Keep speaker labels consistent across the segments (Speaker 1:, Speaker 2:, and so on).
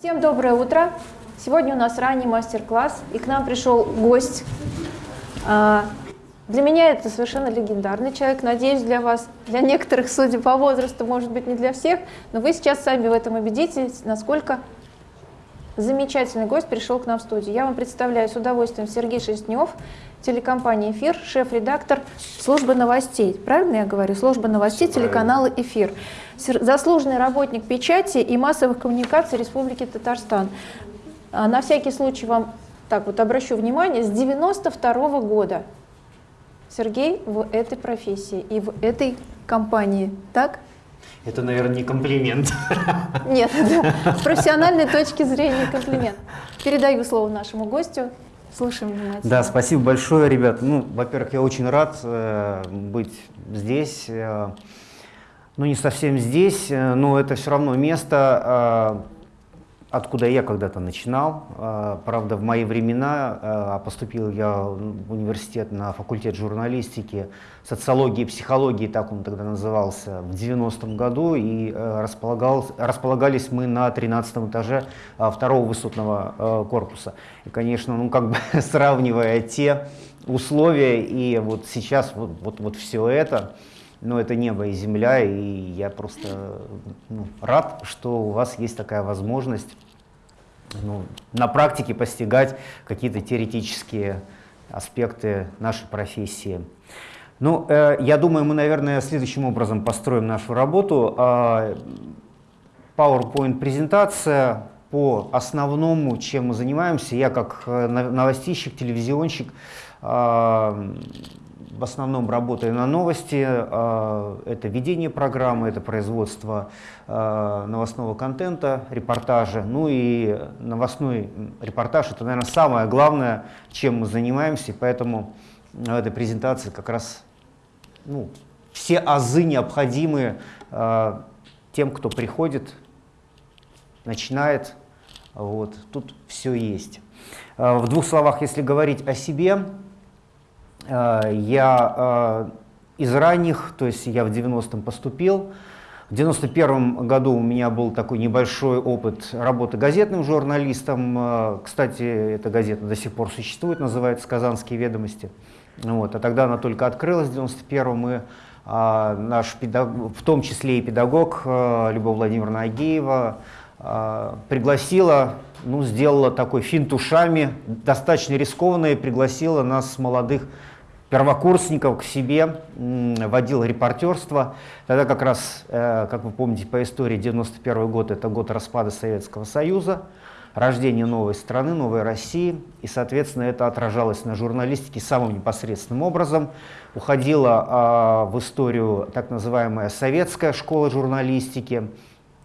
Speaker 1: Всем доброе утро! Сегодня у нас ранний мастер-класс, и к нам пришел гость. А, для меня это совершенно легендарный человек, надеюсь, для вас, для некоторых, судя по возрасту, может быть, не для всех, но вы сейчас сами в этом убедитесь, насколько замечательный гость пришел к нам в студию. Я вам представляю с удовольствием Сергей Шестнев, телекомпания «Эфир», шеф-редактор службы новостей. Правильно я говорю? Служба новостей телеканала «Эфир». Заслуженный работник печати и массовых коммуникаций Республики Татарстан. А, на всякий случай вам так вот обращу внимание, с 92 -го года Сергей в этой профессии и в этой компании, так?
Speaker 2: Это, наверное, не комплимент.
Speaker 1: Нет, с профессиональной точки зрения комплимент. Передаю слово нашему гостю. Слушаем внимательно.
Speaker 2: Да, спасибо большое, ребят. Ну, во-первых, я очень рад э, быть здесь. Э, ну, не совсем здесь, э, но это все равно место, э, откуда я когда-то начинал. Э, правда, в мои времена э, поступил я в университет на факультет журналистики, социологии и психологии, так он тогда назывался, в 90-м году, и э, располагались мы на 13 этаже второго высотного корпуса. И, конечно, ну, как бы сравнивая те условия и вот сейчас вот, вот, вот все это, но это небо и земля, и я просто ну, рад, что у вас есть такая возможность ну, на практике постигать какие-то теоретические аспекты нашей профессии. Ну, э, я думаю, мы, наверное, следующим образом построим нашу работу. Э, PowerPoint-презентация по основному, чем мы занимаемся. Я как э, новостищик, телевизионщик э, в основном работаю на новости. А, это ведение программы, это производство а, новостного контента, репортажа. Ну и новостной репортаж – это, наверное, самое главное, чем мы занимаемся. Поэтому в этой презентации как раз ну, все азы необходимые а, тем, кто приходит, начинает. Вот, тут все есть. В двух словах, если говорить о себе, Э, я э, из ранних, то есть я в 90-м поступил. В 91 году у меня был такой небольшой опыт работы газетным журналистом. Э, кстати, эта газета до сих пор существует, называется «Казанские ведомости». Вот. А тогда она только открылась в 91-м, и а, наш педагог, в том числе и педагог Любовь Владимировна Агеева а, пригласила, ну, сделала такой финт ушами, достаточно рискованный, пригласила нас, молодых первокурсников к себе, водил репортерство. Тогда как раз, э, как вы помните по истории, 91 год – это год распада Советского Союза, рождения новой страны, новой России. И, соответственно, это отражалось на журналистике самым непосредственным образом. Уходила а, в историю так называемая советская школа журналистики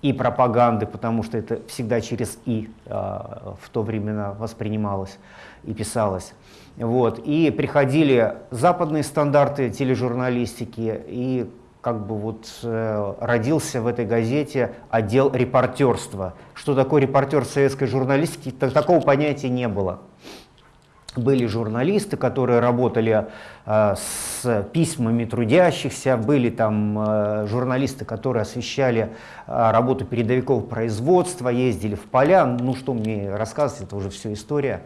Speaker 2: и пропаганды, потому что это всегда через «и» а, в то время воспринималось и писалось. Вот. И приходили западные стандарты тележурналистики, и как бы вот э, родился в этой газете отдел репортерства. Что такое репортер советской журналистики, так, такого понятия не было. Были журналисты, которые работали э, с письмами трудящихся, были там э, журналисты, которые освещали э, работу передовиков производства, ездили в поля. Ну что мне рассказывать, это уже все история.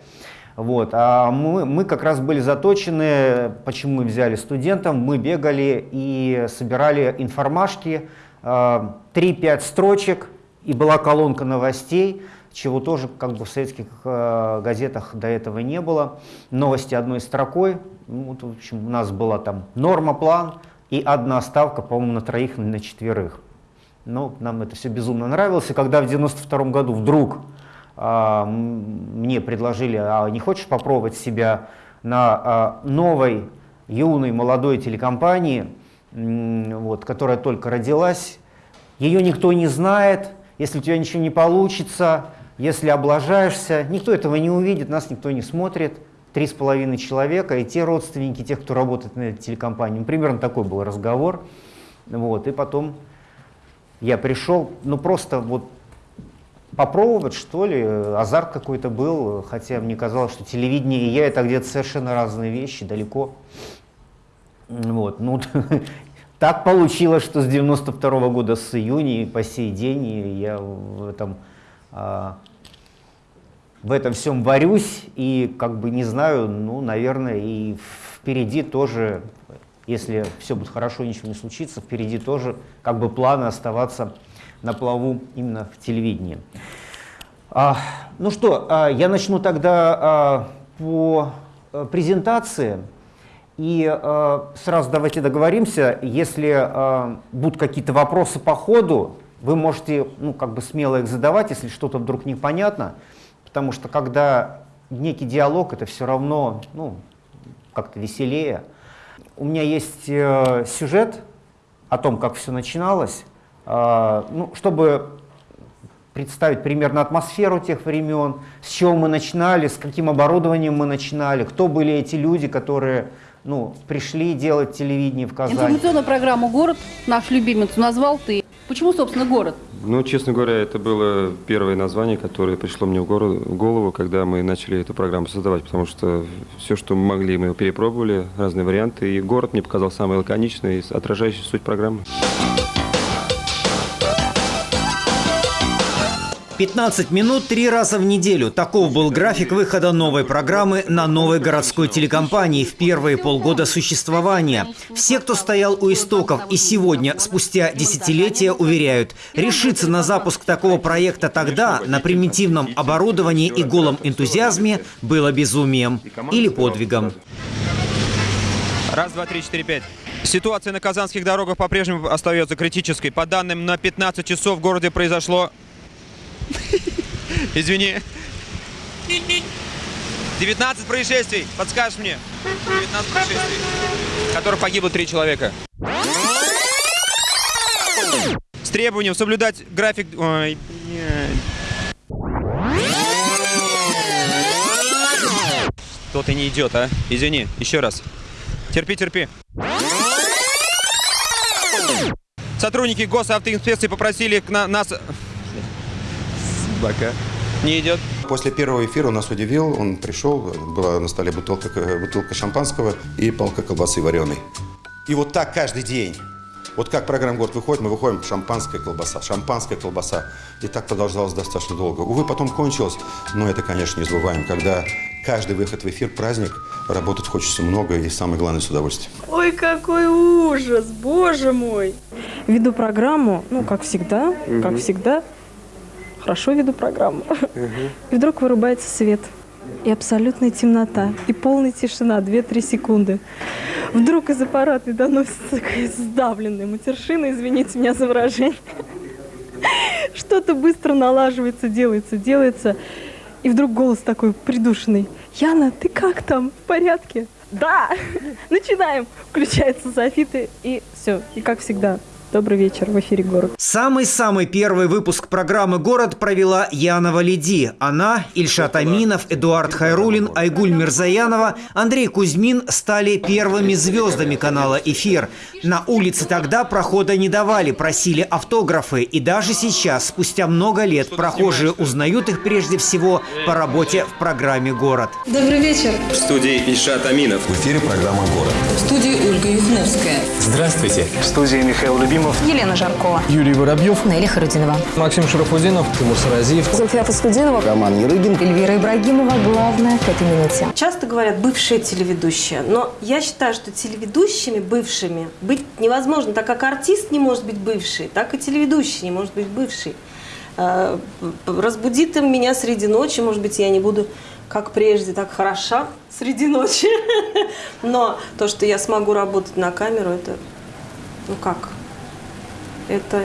Speaker 2: Вот. А мы, мы как раз были заточены, почему мы взяли студентов, мы бегали и собирали информашки, 3-5 э, строчек, и была колонка новостей, чего тоже как бы в советских э, газетах до этого не было. Новости одной строкой, ну, вот, в общем, у нас была там норма, план и одна ставка, по-моему, на троих, на четверых. Но нам это все безумно нравилось, и когда в 92 году вдруг мне предложили, а не хочешь попробовать себя на а, новой, юной, молодой телекомпании, вот, которая только родилась. Ее никто не знает, если у тебя ничего не получится, если облажаешься, никто этого не увидит, нас никто не смотрит. Три с половиной человека и те родственники, тех, кто работает на этой телекомпании. Примерно такой был разговор. Вот, и потом я пришел, ну просто вот попробовать, что ли, азарт какой-то был, хотя мне казалось, что телевидение и я это где-то совершенно разные вещи, далеко. Вот, ну, так получилось, что с 92 -го года, с июня и по сей день я в этом а, в этом всем варюсь и как бы не знаю, ну, наверное, и впереди тоже, если все будет хорошо, ничего не случится, впереди тоже как бы планы оставаться на плаву именно в телевидении. А, ну что, а, я начну тогда а, по а, презентации. И э, сразу давайте договоримся, если э, будут какие-то вопросы по ходу, вы можете ну, как бы смело их задавать, если что-то вдруг непонятно, потому что когда некий диалог, это все равно ну, как-то веселее. У меня есть э, сюжет о том, как все начиналось, э, ну, чтобы представить примерно атмосферу тех времен, с чего мы начинали, с каким оборудованием мы начинали, кто были эти люди, которые ну, пришли делать телевидение в Казани.
Speaker 3: Информационную программу «Город» наш любимец назвал ты. Почему, собственно, «Город»?
Speaker 4: Ну, честно говоря, это было первое название, которое пришло мне в голову, когда мы начали эту программу создавать, потому что все, что мы могли, мы перепробовали, разные варианты, и «Город» мне показал самый лаконичный, отражающий суть программы.
Speaker 5: 15 минут три раза в неделю. Таков был график выхода новой программы на новой городской телекомпании в первые полгода существования. Все, кто стоял у истоков и сегодня, спустя десятилетия, уверяют, решиться на запуск такого проекта тогда на примитивном оборудовании и голом энтузиазме было безумием или подвигом.
Speaker 6: Раз, два, три, четыре, пять. Ситуация на казанских дорогах по-прежнему остается критической. По данным, на 15 часов в городе произошло Извини. 19 происшествий. Подскажешь мне? 19 происшествий, в которых погибло 3 человека. С требованием соблюдать график... Ой, Что-то не идет, а? Извини, еще раз. Терпи, терпи. Сотрудники госавтоинспекции попросили на нас Бока. Не идет.
Speaker 7: После первого эфира он нас удивил. Он пришел, была на столе бутылка, бутылка шампанского и полка колбасы вареной. И вот так каждый день. Вот как программа «Город» выходит, мы выходим, шампанская колбаса, шампанская колбаса. И так продолжалось достаточно долго. Увы, потом кончилось, но это, конечно, не забываем, когда каждый выход в эфир – праздник, работать хочется много и, самое главное, с удовольствием.
Speaker 8: Ой, какой ужас, боже мой! Веду программу, ну, как всегда, угу. как всегда, хорошо веду программу. И вдруг вырубается свет. И абсолютная темнота. И полная тишина, 2-3 секунды. Вдруг из аппарата доносится такая сдавленная матершина, извините меня за выражение. Что-то быстро налаживается, делается, делается. И вдруг голос такой придушенный. Яна, ты как там? В порядке? Да! Начинаем! Включается софиты и все. И как всегда, Добрый вечер, в эфире «Город».
Speaker 5: Самый-самый первый выпуск программы «Город» провела Яна Валиди. Она, Ильшат Аминов, Эдуард Хайрулин, Айгуль Мирзаянова, Андрей Кузьмин стали первыми звездами канала «Эфир». На улице тогда прохода не давали, просили автографы. И даже сейчас, спустя много лет, прохожие узнают их прежде всего по работе в программе «Город».
Speaker 9: Добрый вечер.
Speaker 10: В студии Ильшат Аминов.
Speaker 11: В эфире программа «Город».
Speaker 9: В студии Ольга Юхновская.
Speaker 12: Здравствуйте.
Speaker 13: В студии Михаил Любимов.
Speaker 14: Ефимов, Елена Жаркова,
Speaker 15: Юрий Воробьев,
Speaker 14: Нелли Харудинова,
Speaker 16: Максим Шарафудинов,
Speaker 17: Тимур Саразиев,
Speaker 18: Зульфия Фаскудинова,
Speaker 19: Роман Ерыгин,
Speaker 14: Эльвира Ибрагимова. Главное к этой минуте.
Speaker 20: Часто говорят бывшие телеведущие, но я считаю, что телеведущими бывшими быть невозможно, так как артист не может быть бывший, так и телеведущий не может быть бывший. Э, разбудит им меня среди ночи, может быть, я не буду как прежде, так хороша среди ночи. Но то, что я смогу работать на камеру, это, ну как, это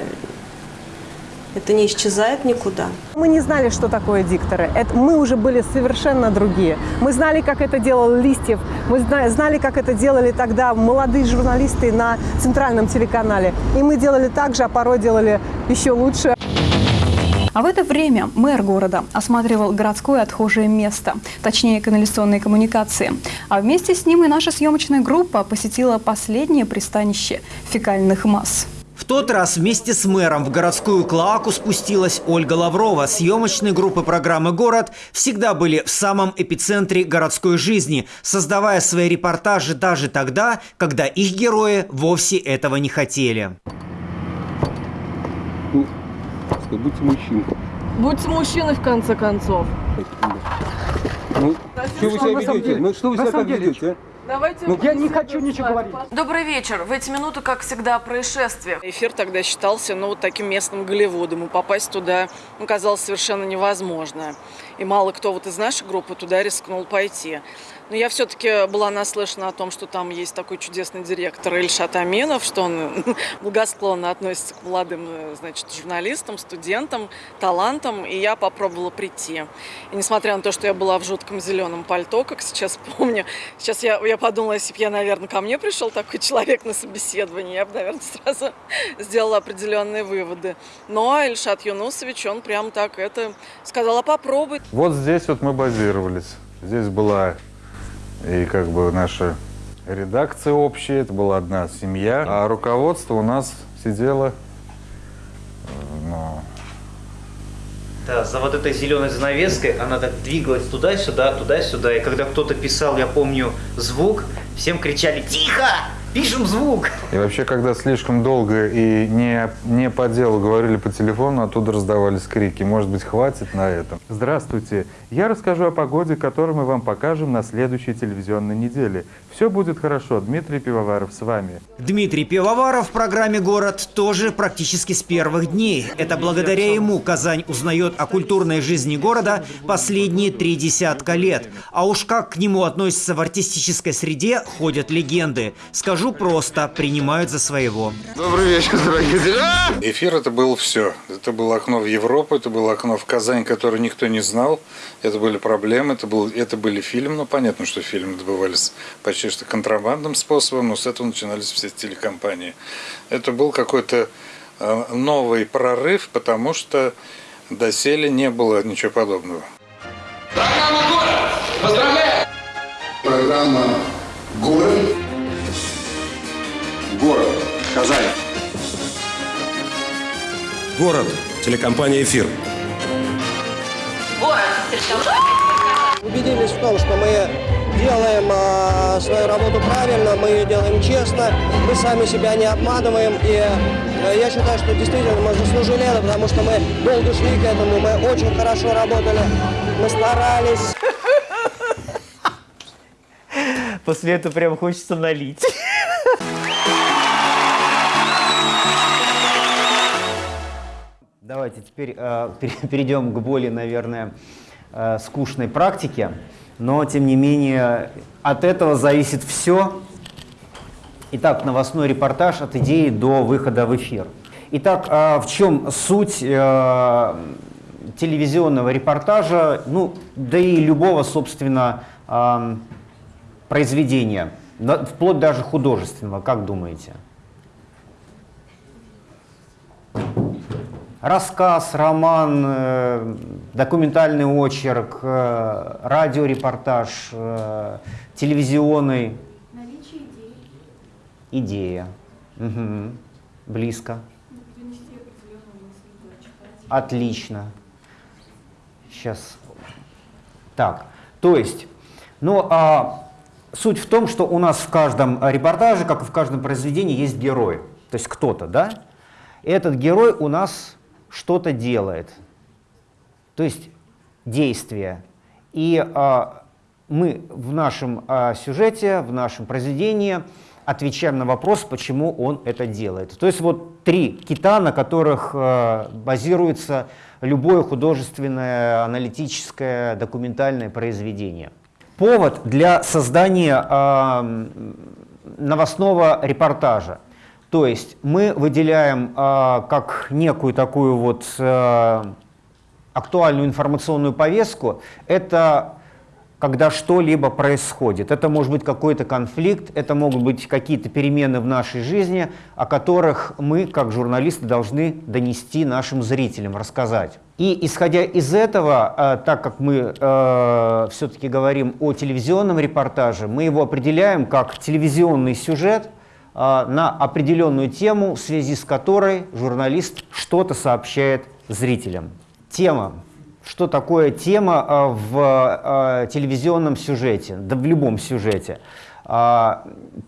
Speaker 20: это не исчезает никуда.
Speaker 4: Мы не знали, что такое дикторы. Это, мы уже были совершенно другие. Мы знали, как это делал Листьев. Мы знали, как это делали тогда молодые журналисты на центральном телеканале. И мы делали так же, а порой делали еще лучше.
Speaker 12: А в это время мэр города осматривал городское отхожее место, точнее канализационные коммуникации. А вместе с ним и наша съемочная группа посетила последнее пристанище фекальных масс.
Speaker 5: В тот раз вместе с мэром в городскую клоаку спустилась Ольга Лаврова. Съемочные группы программы «Город» всегда были в самом эпицентре городской жизни, создавая свои репортажи даже тогда, когда их герои вовсе этого не хотели.
Speaker 4: Ну, будьте мужчиной.
Speaker 21: Будьте мужчиной в конце концов.
Speaker 4: Ну, что вы себя ведете? Ну, что вы себя так ведете?
Speaker 21: Давайте
Speaker 4: Ну, я не хочу ничего говорить.
Speaker 22: Добрый вечер. В эти минуты, как всегда, о происшествиях.
Speaker 15: Эфир тогда считался, ну, вот таким местным Голливудом, и попасть туда ну, казалось совершенно невозможно. И мало кто вот из нашей группы туда рискнул пойти. Но я все-таки была наслышана о том, что там есть такой чудесный директор Ильшат Аминов, что он благосклонно относится к молодым значит, журналистам, студентам, талантам, и я попробовала прийти. И несмотря на то, что я была в жутком зеленом пальто, как сейчас помню, сейчас я, я подумала, если бы я, наверное, ко мне пришел такой человек на собеседование, я бы, наверное, сразу сделала определенные выводы. Но Ильшат Юнусович, он прям так это сказал, а попробуй.
Speaker 16: Вот здесь вот мы базировались. Здесь была и как бы наша редакция общая, это была одна семья, а руководство у нас сидело, ну,
Speaker 2: Да, за вот этой зеленой занавеской она так двигалась туда-сюда, туда-сюда. И когда кто-то писал, я помню, звук, всем кричали «Тихо! Пишем звук!»
Speaker 16: И вообще, когда слишком долго и не, не по делу говорили по телефону, оттуда раздавались крики. Может быть, хватит на этом? Здравствуйте. Я расскажу о погоде, которую мы вам покажем на следующей телевизионной неделе. Все будет хорошо. Дмитрий Пивоваров с вами.
Speaker 2: Дмитрий Пивоваров в программе «Город» тоже практически с первых дней. Это благодаря ему Казань узнает о культурной жизни города последние три десятка лет. А уж как к нему относятся в артистической среде, ходят легенды. Скажу просто, принимают за своего.
Speaker 16: Добрый вечер, дорогие друзья! Эфир это было все. Это было окно в Европу, это было окно в Казань, которое никто не знал. Это были проблемы, это, был, это были фильмы. Ну, понятно, что фильмы добывались почти что контрабандным способом, но с этого начинались все телекомпании. Это был какой-то э, новый прорыв, потому что доселе не было ничего подобного.
Speaker 23: Программа «Город». Поздравляю! Программа «Город».
Speaker 24: Город. Казань.
Speaker 10: Город. Телекомпания «Эфир».
Speaker 22: Город.
Speaker 19: Убедились в том, что мы делаем э, свою работу правильно, мы ее делаем честно, мы сами себя не обманываем. И э, я считаю, что действительно мы заслужили это, потому что мы долго шли к этому, мы очень хорошо работали, мы старались.
Speaker 2: После этого прям хочется налить. Давайте теперь э, перейдем к более, наверное, э, скучной практике. Но, тем не менее, от этого зависит все. Итак, новостной репортаж от идеи до выхода в эфир. Итак, э, в чем суть э, телевизионного репортажа, ну, да и любого, собственно, э, произведения, вплоть даже художественного, как думаете? Рассказ, роман, э, документальный очерк, э, радиорепортаж, э, телевизионный.
Speaker 25: Наличие идеи.
Speaker 2: Идея. Угу. Близко. Отлично. Сейчас. Так, то есть, ну, а, суть в том, что у нас в каждом репортаже, как и в каждом произведении, есть герой. То есть кто-то, да? Этот герой у нас что-то делает, то есть действие. И а, мы в нашем а, сюжете, в нашем произведении отвечаем на вопрос, почему он это делает. То есть вот три кита, на которых а, базируется любое художественное, аналитическое, документальное произведение. Повод для создания а, новостного репортажа. То есть мы выделяем э, как некую такую вот э, актуальную информационную повестку, это когда что-либо происходит. Это может быть какой-то конфликт, это могут быть какие-то перемены в нашей жизни, о которых мы, как журналисты, должны донести нашим зрителям, рассказать. И исходя из этого, э, так как мы э, все-таки говорим о телевизионном репортаже, мы его определяем как телевизионный сюжет – а, на определенную тему, в связи с которой журналист что-то сообщает зрителям. Тема. Что такое тема а, в а, телевизионном сюжете, да в любом сюжете?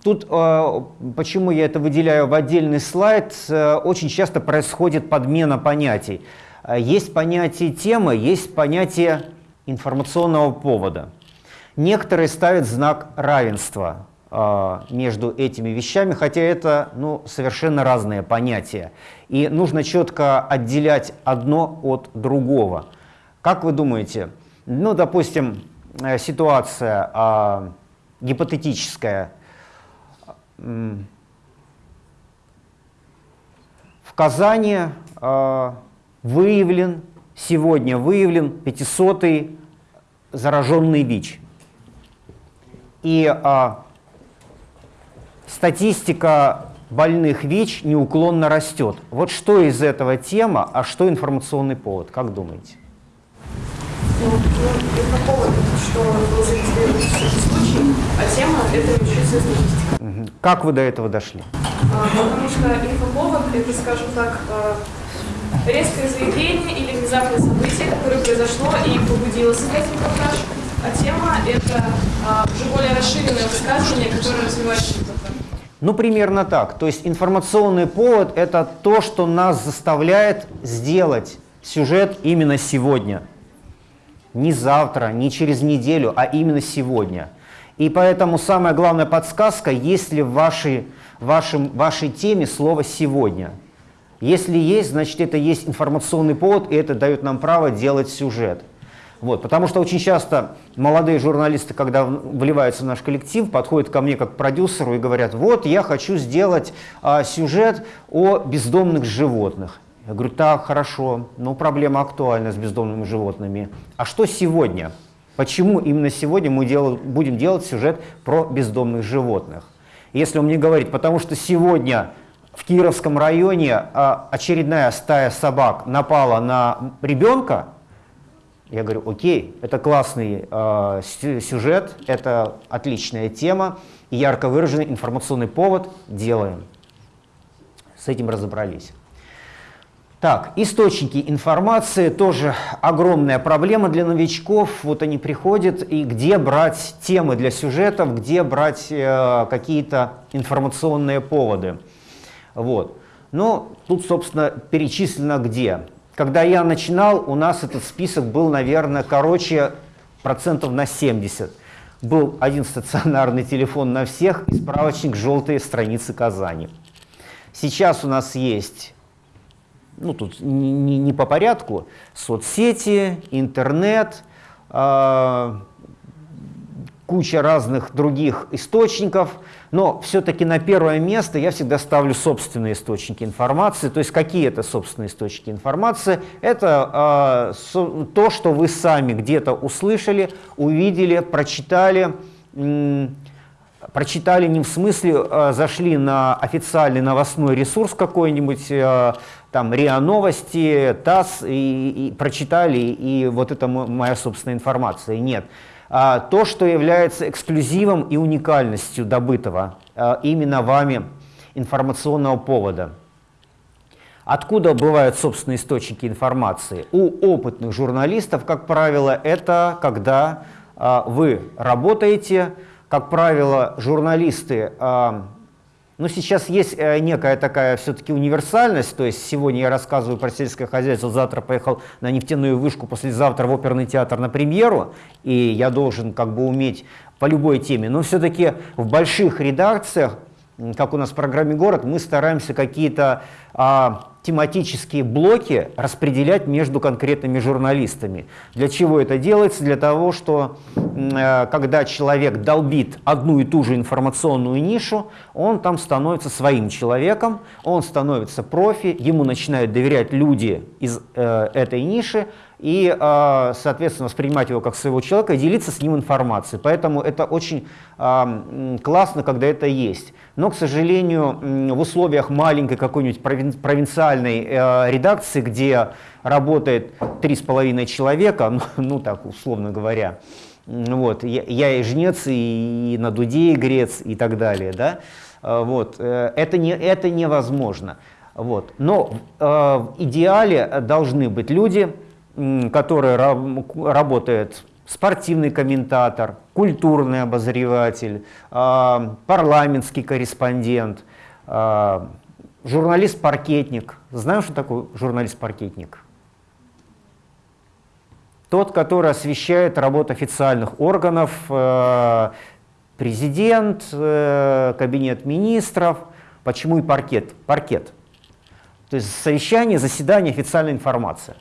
Speaker 2: Тут, почему я это выделяю в отдельный слайд, очень часто происходит подмена понятий. Есть понятие темы, есть понятие информационного повода. Некоторые ставят знак равенства между этими вещами, хотя это ну, совершенно разные понятия. И нужно четко отделять одно от другого. Как вы думаете, ну, допустим, э, ситуация э, гипотетическая. В Казани э, выявлен, сегодня выявлен 500-й зараженный ВИЧ. И а, статистика больных ВИЧ неуклонно растет. Вот что из этого тема, а что информационный повод, как думаете?
Speaker 22: Ну, ну, повод, что был зарегистрирован случай, а тема – это медицинская статистика.
Speaker 2: Как вы до этого дошли?
Speaker 22: А, потому что инфоповод – это, скажем так, а, резкое заявление или внезапное событие, которое произошло и побудило создать репортаж, а тема – это а, уже более расширенное высказывание, которое развивает.
Speaker 2: Ну, примерно так. То есть информационный повод – это то, что нас заставляет сделать сюжет именно сегодня. Не завтра, не через неделю, а именно сегодня. И поэтому самая главная подсказка, есть ли в вашей, вашем, вашей теме слово «сегодня». Если есть, значит это есть информационный повод, и это дает нам право делать сюжет. Вот, потому что очень часто молодые журналисты, когда вливаются в наш коллектив, подходят ко мне как к продюсеру и говорят, вот я хочу сделать а, сюжет о бездомных животных. Я говорю, так, хорошо, но проблема актуальна с бездомными животными. А что сегодня? Почему именно сегодня мы дел, будем делать сюжет про бездомных животных? Если он мне говорит, потому что сегодня в Кировском районе а, очередная стая собак напала на ребенка, я говорю, окей, это классный э, сюжет, это отличная тема, и ярко выраженный информационный повод делаем. С этим разобрались. Так, источники информации тоже огромная проблема для новичков. Вот они приходят, и где брать темы для сюжетов, где брать э, какие-то информационные поводы. Вот. Ну, тут, собственно, перечислено где. Когда я начинал, у нас этот список был, наверное, короче, процентов на 70. Был один стационарный телефон на всех и справочник «Желтые страницы Казани». Сейчас у нас есть, ну тут не, не, по порядку, соцсети, интернет, э, куча разных других источников – но все-таки на первое место я всегда ставлю собственные источники информации. То есть какие это собственные источники информации? Это э, то, что вы сами где-то услышали, увидели, прочитали. Прочитали не в смысле, э, зашли на официальный новостной ресурс какой-нибудь, э, там РИА Новости, ТАСС, и, и прочитали, и вот это моя собственная информация. Нет то, что является эксклюзивом и уникальностью добытого а, именно вами информационного повода. Откуда бывают собственные источники информации? У опытных журналистов, как правило, это когда а, вы работаете, как правило, журналисты а, но сейчас есть э, некая такая все-таки универсальность, то есть сегодня я рассказываю про сельское хозяйство, завтра поехал на нефтяную вышку, послезавтра в оперный театр на премьеру, и я должен как бы уметь по любой теме. Но все-таки в больших редакциях, как у нас в программе «Город», мы стараемся какие-то а, тематические блоки распределять между конкретными журналистами. Для чего это делается? Для того, что э, когда человек долбит одну и ту же информационную нишу, он там становится своим человеком, он становится профи, ему начинают доверять люди из э, этой ниши, и, э, соответственно, воспринимать его как своего человека и делиться с ним информацией. Поэтому это очень э, классно, когда это есть. Но, к сожалению, в условиях маленькой какой-нибудь провинциальной э, редакции, где работает три с половиной человека, ну, ну так условно говоря, вот, я, и жнец, и, и на дуде игрец, и так далее, да, вот, это, не, это невозможно. Вот. Но э, в идеале должны быть люди, который работает спортивный комментатор, культурный обозреватель, а, парламентский корреспондент, а, журналист-паркетник. Знаем, что такое журналист-паркетник? тот, который освещает работу официальных органов, э, президент, э, кабинет министров. Почему и паркет? Паркет. То есть совещание, заседание, официальная информация.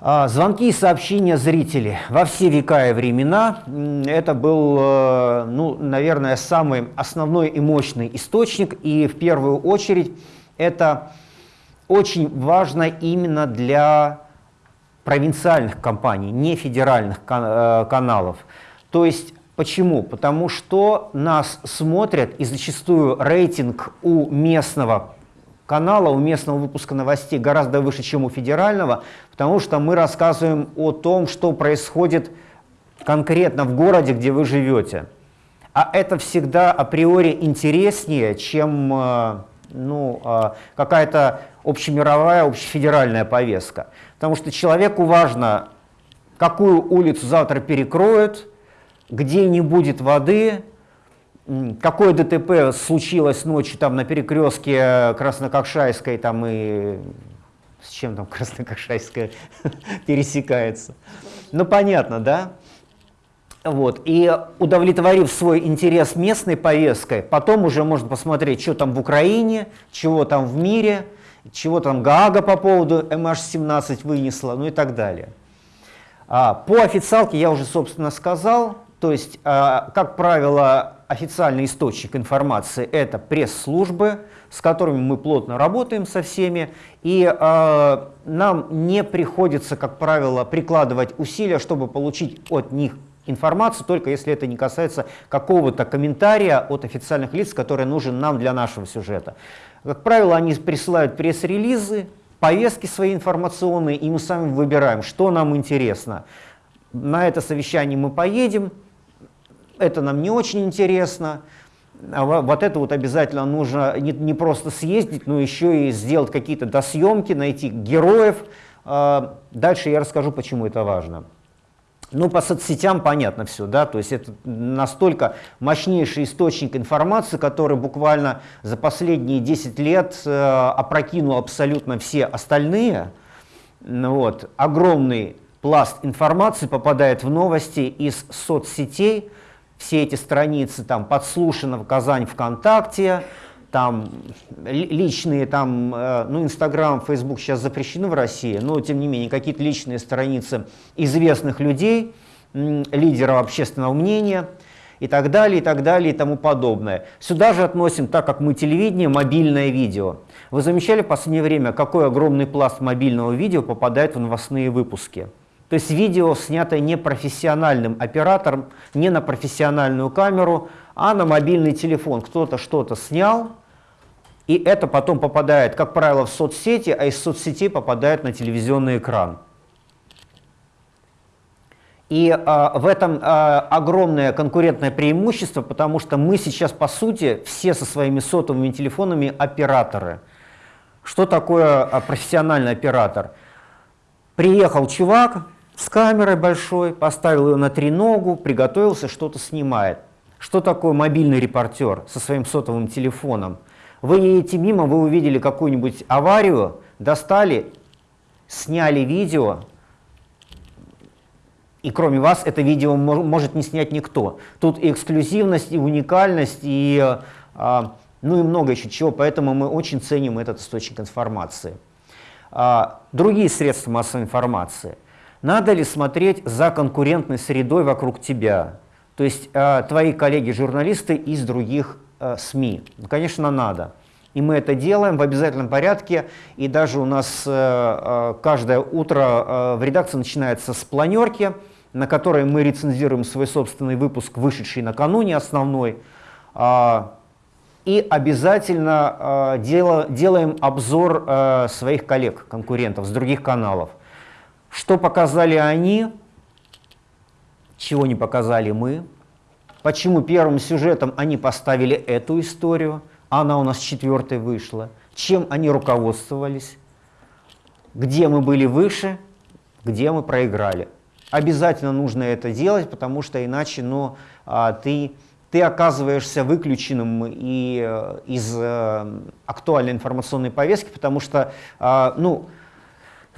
Speaker 2: А, звонки и сообщения зрителей во все века и времена – это был, э, ну, наверное, самый основной и мощный источник, и в первую очередь это очень важно именно для провинциальных компаний, не федеральных э, каналов. То есть почему? Потому что нас смотрят и зачастую рейтинг у местного канала, у местного выпуска новостей гораздо выше, чем у федерального, потому что мы рассказываем о том, что происходит конкретно в городе, где вы живете. А это всегда априори интереснее, чем э, ну, э, какая-то общемировая, общефедеральная повестка. Потому что человеку важно, какую улицу завтра перекроют, где не будет воды, какое ДТП случилось ночью там на перекрестке Краснококшайской там и с чем там Краснококшайская пересекается. Ну понятно, да? Вот. И удовлетворив свой интерес местной повесткой, потом уже можно посмотреть, что там в Украине, чего там в мире – чего там Гаага по поводу MH17 вынесла, ну и так далее. А, по официалке я уже, собственно, сказал, то есть, а, как правило, официальный источник информации – это пресс-службы, с которыми мы плотно работаем со всеми, и э, нам не приходится, как правило, прикладывать усилия, чтобы получить от них информацию, только если это не касается какого-то комментария от официальных лиц, который нужен нам для нашего сюжета. Как правило, они присылают пресс-релизы, повестки свои информационные, и мы сами выбираем, что нам интересно. На это совещание мы поедем, это нам не очень интересно, а вот это вот обязательно нужно не, не просто съездить, но еще и сделать какие-то досъемки, найти героев. А, дальше я расскажу, почему это важно. Ну, по соцсетям понятно все, да, то есть это настолько мощнейший источник информации, который буквально за последние 10 лет э, опрокинул абсолютно все остальные. Ну вот, огромный пласт информации попадает в новости из соцсетей, все эти страницы там подслушано в Казань ВКонтакте, там личные, там, э, ну, Инстаграм, Фейсбук сейчас запрещены в России, но, тем не менее, какие-то личные страницы известных людей, лидеров общественного мнения и так далее, и так далее, и тому подобное. Сюда же относим, так как мы телевидение, мобильное видео. Вы замечали в последнее время, какой огромный пласт мобильного видео попадает в новостные выпуски? То есть видео, снятое не профессиональным оператором, не на профессиональную камеру, а на мобильный телефон. Кто-то что-то снял, и это потом попадает, как правило, в соцсети, а из соцсетей попадает на телевизионный экран. И а, в этом а, огромное конкурентное преимущество, потому что мы сейчас, по сути, все со своими сотовыми телефонами операторы. Что такое а, профессиональный оператор? Приехал чувак с камерой большой, поставил ее на треногу, приготовился, что-то снимает. Что такое мобильный репортер со своим сотовым телефоном? Вы едете мимо, вы увидели какую-нибудь аварию, достали, сняли видео, и кроме вас это видео может не снять никто. Тут и эксклюзивность, и уникальность, и, а, ну и много еще чего, поэтому мы очень ценим этот источник информации. А, другие средства массовой информации. Надо ли смотреть за конкурентной средой вокруг тебя? То есть а, твои коллеги-журналисты из других Э, СМИ? Ну, конечно, надо. И мы это делаем в обязательном порядке. И даже у нас э, э, каждое утро в редакции начинается с планерки, на которой мы рецензируем свой собственный выпуск, вышедший накануне основной. И обязательно делаем обзор своих коллег, конкурентов с других каналов. Что показали они, чего не показали мы, Почему первым сюжетом они поставили эту историю, а она у нас четвертой вышла? Чем они руководствовались? Где мы были выше, где мы проиграли? Обязательно нужно это делать, потому что иначе ну, а, ты, ты оказываешься выключенным и, э, из э, актуальной информационной повестки, потому что, а, ну,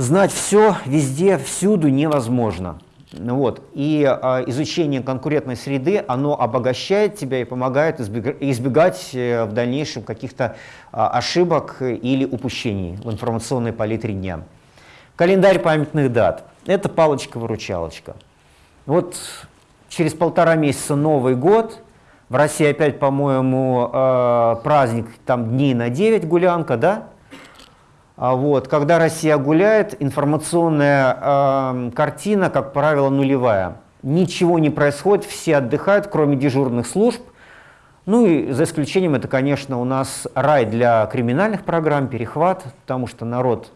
Speaker 2: знать все везде, всюду невозможно. Вот. И э, изучение конкурентной среды, оно обогащает тебя и помогает избегать э, в дальнейшем каких-то э, ошибок или упущений в информационной палитре дня. Календарь памятных дат. Это палочка-выручалочка. Вот через полтора месяца Новый год. В России опять, по-моему, э, праздник, там дней на 9 гулянка, да? А вот, когда Россия гуляет, информационная э, картина, как правило, нулевая. Ничего не происходит, все отдыхают, кроме дежурных служб. Ну и за исключением, это, конечно, у нас рай для криминальных программ, перехват, потому что народ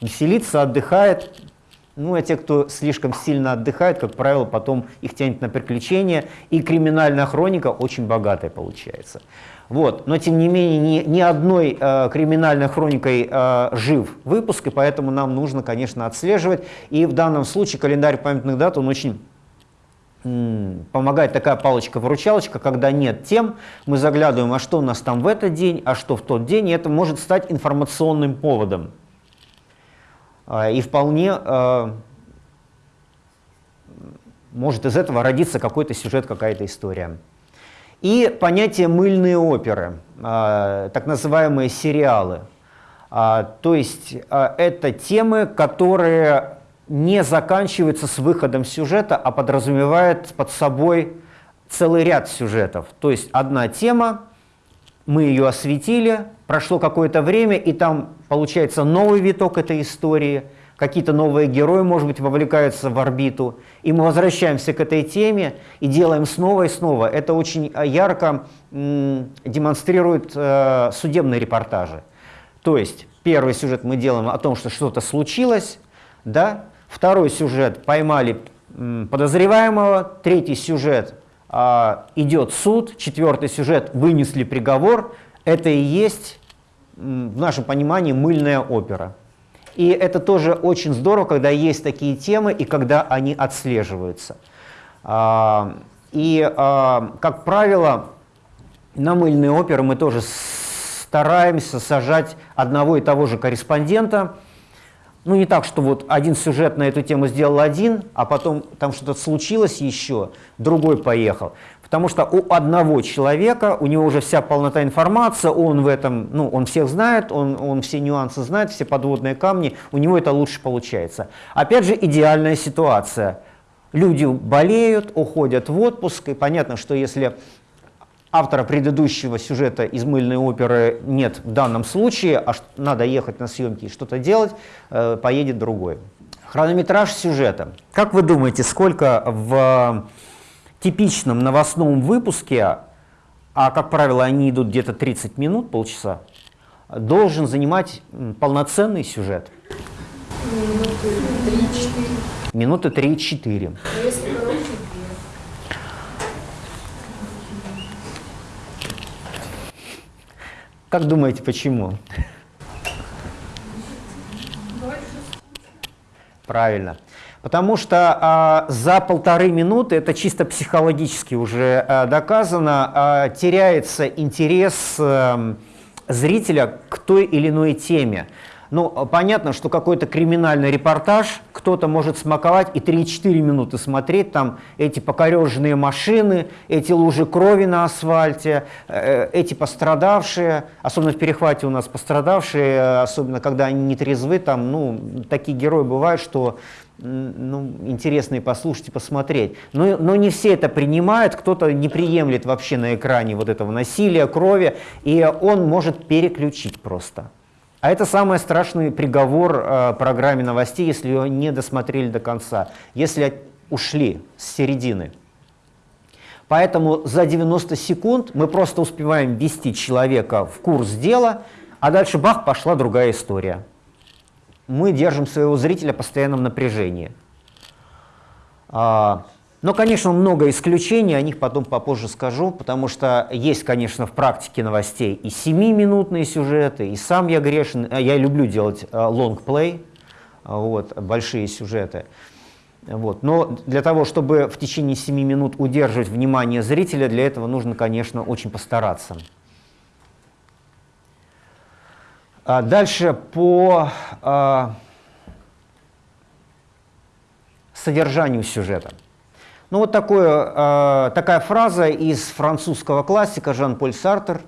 Speaker 2: веселится, отдыхает. Ну, а те, кто слишком сильно отдыхает, как правило, потом их тянет на приключения, и криминальная хроника очень богатая получается. Вот. Но, тем не менее, ни, ни одной э, криминальной хроникой э, жив выпуск, и поэтому нам нужно, конечно, отслеживать. И в данном случае календарь памятных дат, он очень помогает такая палочка-выручалочка, когда нет тем, мы заглядываем, а что у нас там в этот день, а что в тот день, и это может стать информационным поводом. Э, и вполне э, может из этого родиться какой-то сюжет, какая-то история. И понятие «мыльные оперы», а, так называемые сериалы. А, то есть а, это темы, которые не заканчиваются с выходом сюжета, а подразумевают под собой целый ряд сюжетов. То есть одна тема, мы ее осветили, прошло какое-то время, и там получается новый виток этой истории – какие-то новые герои, может быть, вовлекаются в орбиту, и мы возвращаемся к этой теме и делаем снова и снова. Это очень э, ярко демонстрирует э, судебные репортажи. То есть первый сюжет мы делаем о том, что что-то случилось, да? второй сюжет поймали подозреваемого, третий сюжет э, идет суд, четвертый сюжет вынесли приговор. Это и есть в нашем понимании мыльная опера. И это тоже очень здорово, когда есть такие темы и когда они отслеживаются. А, и, а, как правило, на мыльные оперы мы тоже стараемся сажать одного и того же корреспондента. Ну, не так, что вот один сюжет на эту тему сделал один, а потом там что-то случилось еще, другой поехал. Потому что у одного человека, у него уже вся полнота информации, он в этом, ну, он всех знает, он, он все нюансы знает, все подводные камни, у него это лучше получается. Опять же, идеальная ситуация. Люди болеют, уходят в отпуск, и понятно, что если автора предыдущего сюжета из мыльной оперы нет в данном случае, а надо ехать на съемки и что-то делать, э, поедет другой. Хронометраж сюжета. Как вы думаете, сколько в типичном новостном выпуске, а как правило они идут где-то 30 минут, полчаса, должен занимать полноценный сюжет. Минуты 3-4. Минуты 3-4. Как думаете, почему? Правильно. Потому что а, за полторы минуты, это чисто психологически уже а, доказано, а, теряется интерес а, зрителя к той или иной теме. Ну, понятно, что какой-то криминальный репортаж кто-то может смаковать и 3-4 минуты смотреть, там эти покореженные машины, эти лужи крови на асфальте, э, эти пострадавшие, особенно в перехвате у нас пострадавшие, особенно когда они не трезвы, там, ну, такие герои бывают, что ну, интересно и послушать, и посмотреть. Но, но не все это принимают, кто-то не приемлет вообще на экране вот этого насилия, крови, и он может переключить просто. А это самый страшный приговор э, программе новостей, если ее не досмотрели до конца, если ушли с середины. Поэтому за 90 секунд мы просто успеваем ввести человека в курс дела, а дальше бах, пошла другая история мы держим своего зрителя в постоянном напряжении. А, но, конечно, много исключений, о них потом попозже скажу, потому что есть, конечно, в практике новостей и 7-минутные сюжеты, и сам я грешен, а я люблю делать лонгплей, вот, большие сюжеты. Вот. Но для того, чтобы в течение 7 минут удерживать внимание зрителя, для этого нужно, конечно, очень постараться. А дальше по а, содержанию сюжета. Ну вот такое, э, такая фраза из французского классика Жан-Поль Сартер.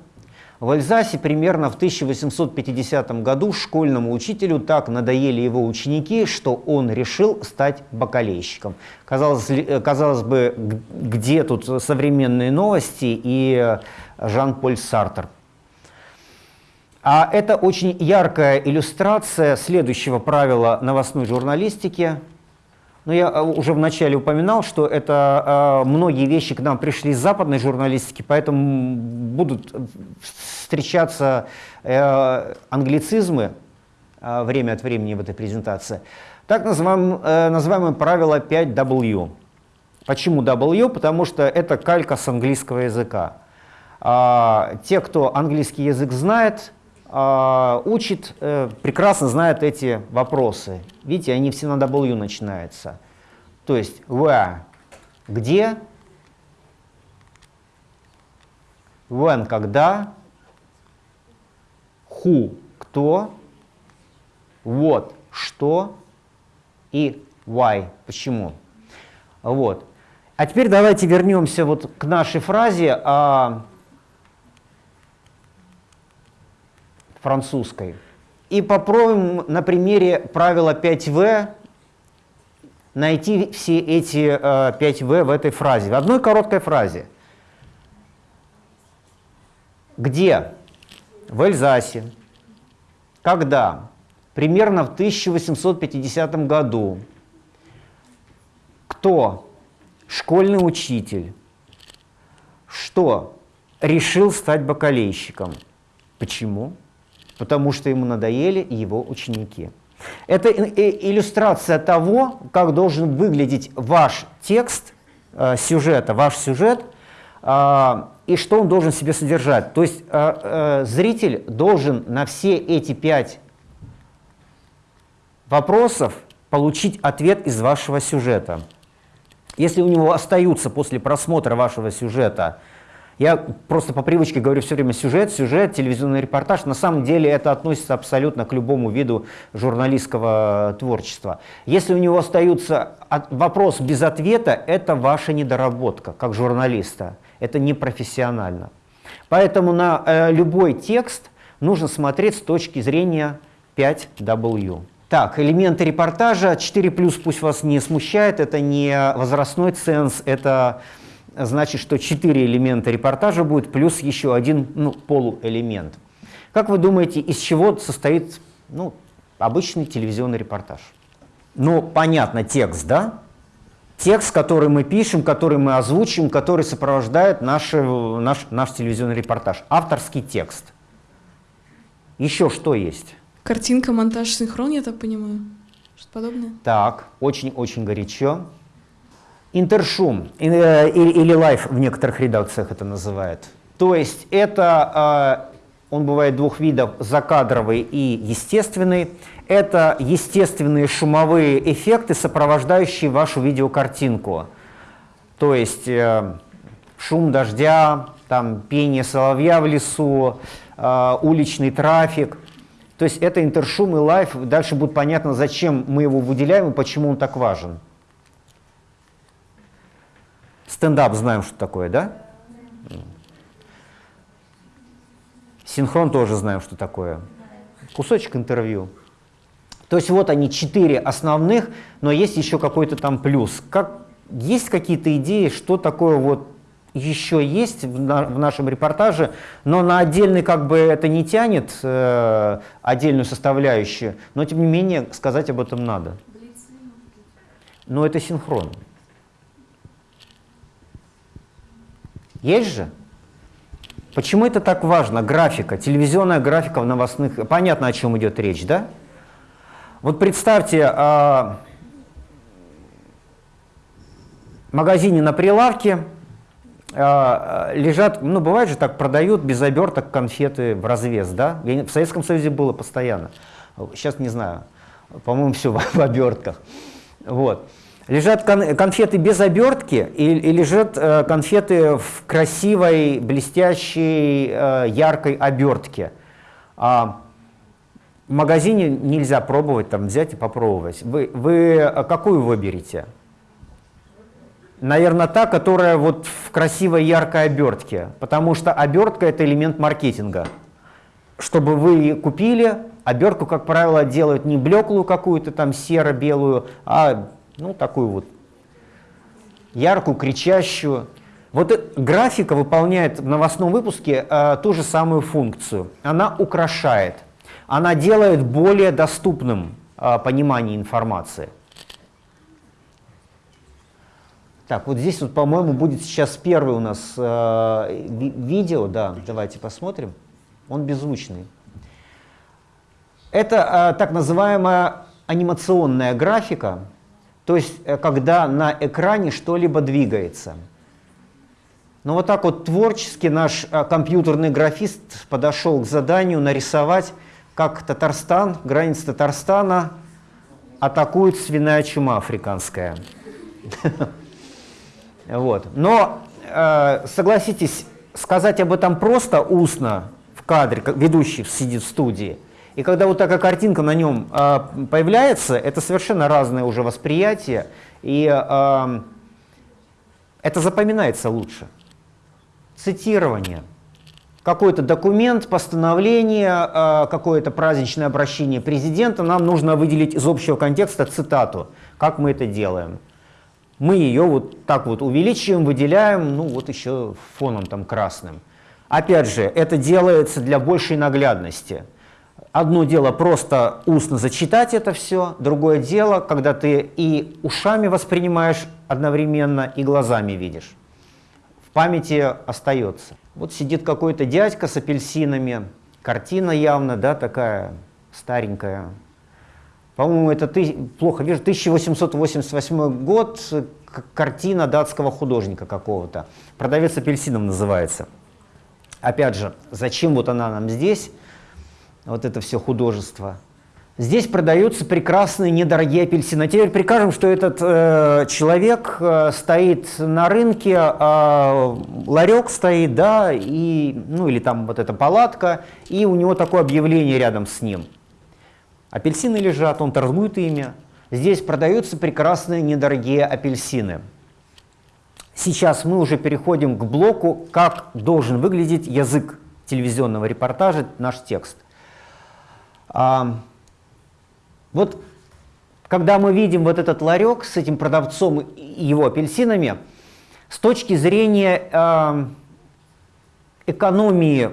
Speaker 2: В Альзасе примерно в 1850 году школьному учителю так надоели его ученики, что он решил стать бакалейщиком. Казалось, ли- казалось бы, где тут современные новости и Жан-Поль Сартер? А это очень яркая иллюстрация следующего правила новостной журналистики. Но я э, уже вначале упоминал, что это э, многие вещи к нам пришли из западной журналистики, поэтому будут встречаться э, англицизмы э, время от времени в этой презентации. Так называем, э, называемое правило 5W. Почему W? Потому что это калька с английского языка. А, те, кто английский язык знает, учит, э, прекрасно знают эти вопросы. Видите, они все на W начинаются. То есть where – где, when – когда, who – кто, what – что и why – почему. Вот. А теперь давайте вернемся вот к нашей фразе а, французской. И попробуем на примере правила 5В найти все эти э, 5В в этой фразе, в одной короткой фразе. Где? В Эльзасе. Когда? Примерно в 1850 году. Кто? Школьный учитель. Что? Решил стать бакалейщиком. Почему? Потому что ему надоели его ученики. Это иллюстрация того, как должен выглядеть ваш текст э, сюжета, ваш сюжет, э, и что он должен себе содержать. То есть э, э, зритель должен на все эти пять вопросов получить ответ из вашего сюжета. Если у него остаются после просмотра вашего сюжета я просто по привычке говорю все время сюжет, сюжет, телевизионный репортаж. На самом деле это относится абсолютно к любому виду журналистского творчества. Если у него остаются от, вопрос без ответа, это ваша недоработка как журналиста. Это непрофессионально. Поэтому на э, любой текст нужно смотреть с точки зрения 5W. Так, элементы репортажа 4+, пусть вас не смущает, это не возрастной ценз, это значит, что четыре элемента репортажа будет, плюс еще один ну, полуэлемент. Как вы думаете, из чего состоит ну, обычный телевизионный репортаж? Ну, понятно, текст, да? Текст, который мы пишем, который мы озвучим, который сопровождает наш, наш, наш телевизионный репортаж. Авторский текст. Еще что есть?
Speaker 22: Картинка, монтаж, синхрон, я так понимаю. Что-то подобное?
Speaker 2: Так, очень-очень горячо. Интершум э, или лайф в некоторых редакциях это называют. То есть это, э, он бывает двух видов, закадровый и естественный. Это естественные шумовые эффекты, сопровождающие вашу видеокартинку. То есть э, шум дождя, там, пение соловья в лесу, уличный трафик. То есть это интершум и лайф. Дальше будет понятно, зачем мы его выделяем и почему он так важен. Стендап знаем, что такое, да? Синхрон тоже знаем, что такое. Кусочек интервью. То есть вот они четыре основных, но есть еще какой-то там плюс. Как, есть какие-то идеи, что такое вот еще есть в, на, в нашем репортаже, но на отдельный как бы это не тянет э, отдельную составляющую, но тем не менее сказать об этом надо. Но это синхрон. Есть же? Почему это так важно? Графика, телевизионная графика в новостных... Понятно, о чем идет речь, да? Вот представьте, а, в магазине на прилавке а, лежат, ну бывает же так, продают без оберток конфеты в развес, да? В Советском Союзе было постоянно. Сейчас не знаю, по-моему, все в обертках. Вот. Лежат конфеты без обертки и, и лежат э, конфеты в красивой, блестящей, э, яркой обертке. А в магазине нельзя пробовать, там взять и попробовать. Вы, вы какую выберете? Наверное, та, которая вот в красивой яркой обертке, потому что обертка это элемент маркетинга. Чтобы вы купили, обертку, как правило, делают не блеклую какую-то там серо-белую, а ну такую вот яркую, кричащую. Вот графика выполняет в новостном выпуске э, ту же самую функцию. Она украшает, она делает более доступным э, понимание информации. Так, вот здесь, вот, по-моему, будет сейчас первый у нас э, ви видео. Да, давайте посмотрим. Он беззвучный. Это э, так называемая анимационная графика, то есть э, когда на экране что-либо двигается. Но вот так вот творчески наш э, компьютерный графист подошел к заданию нарисовать, как Татарстан, граница Татарстана атакует свиная чума африканская. Вот. Но, э, согласитесь, сказать об этом просто устно в кадре, ведущий сидит в студии, и когда вот такая картинка на нем э, появляется, это совершенно разное уже восприятие, и э, это запоминается лучше. Цитирование. Какой-то документ, постановление, э, какое-то праздничное обращение президента, нам нужно выделить из общего контекста цитату. Как мы это делаем? мы ее вот так вот увеличиваем, выделяем, ну вот еще фоном там красным. Опять же, это делается для большей наглядности. Одно дело просто устно зачитать это все, другое дело, когда ты и ушами воспринимаешь одновременно, и глазами видишь. В памяти остается. Вот сидит какой-то дядька с апельсинами, картина явно, да, такая старенькая, по-моему, это ты, плохо вижу, 1888 год, картина датского художника какого-то. «Продавец апельсином» называется. Опять же, зачем вот она нам здесь, вот это все художество? Здесь продаются прекрасные недорогие апельсины. А теперь прикажем, что этот э, человек э, стоит на рынке, э, ларек стоит, да, и, ну или там вот эта палатка, и у него такое объявление рядом с ним – Апельсины лежат, он торгует ими. Здесь продаются прекрасные недорогие апельсины. Сейчас мы уже переходим к блоку, как должен выглядеть язык телевизионного репортажа, наш текст. А, вот когда мы видим вот этот ларек с этим продавцом и его апельсинами, с точки зрения э, экономии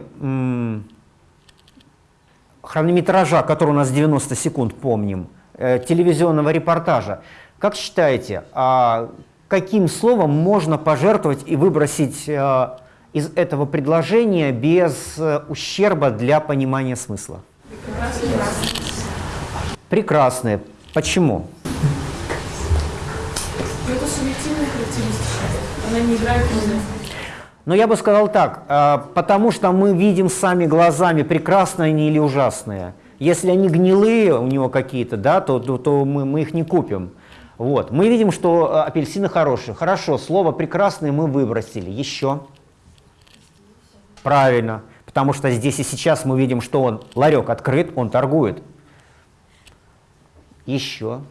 Speaker 2: хронометража, который у нас 90 секунд, помним, э, телевизионного репортажа. Как считаете, а каким словом можно пожертвовать и выбросить э, из этого предложения без э, ущерба для понимания смысла? Прекрасные. Почему?
Speaker 22: Это субъективная характеристика. Она не играет роли.
Speaker 2: Но я бы сказал так, а, потому что мы видим сами глазами, прекрасные они или ужасные. Если они гнилые у него какие-то, да, то, то, то мы, мы их не купим. Вот. Мы видим, что а, апельсины хорошие. Хорошо, слово «прекрасные» мы выбросили. Еще? Правильно. Потому что здесь и сейчас мы видим, что он, ларек открыт, он торгует. Еще?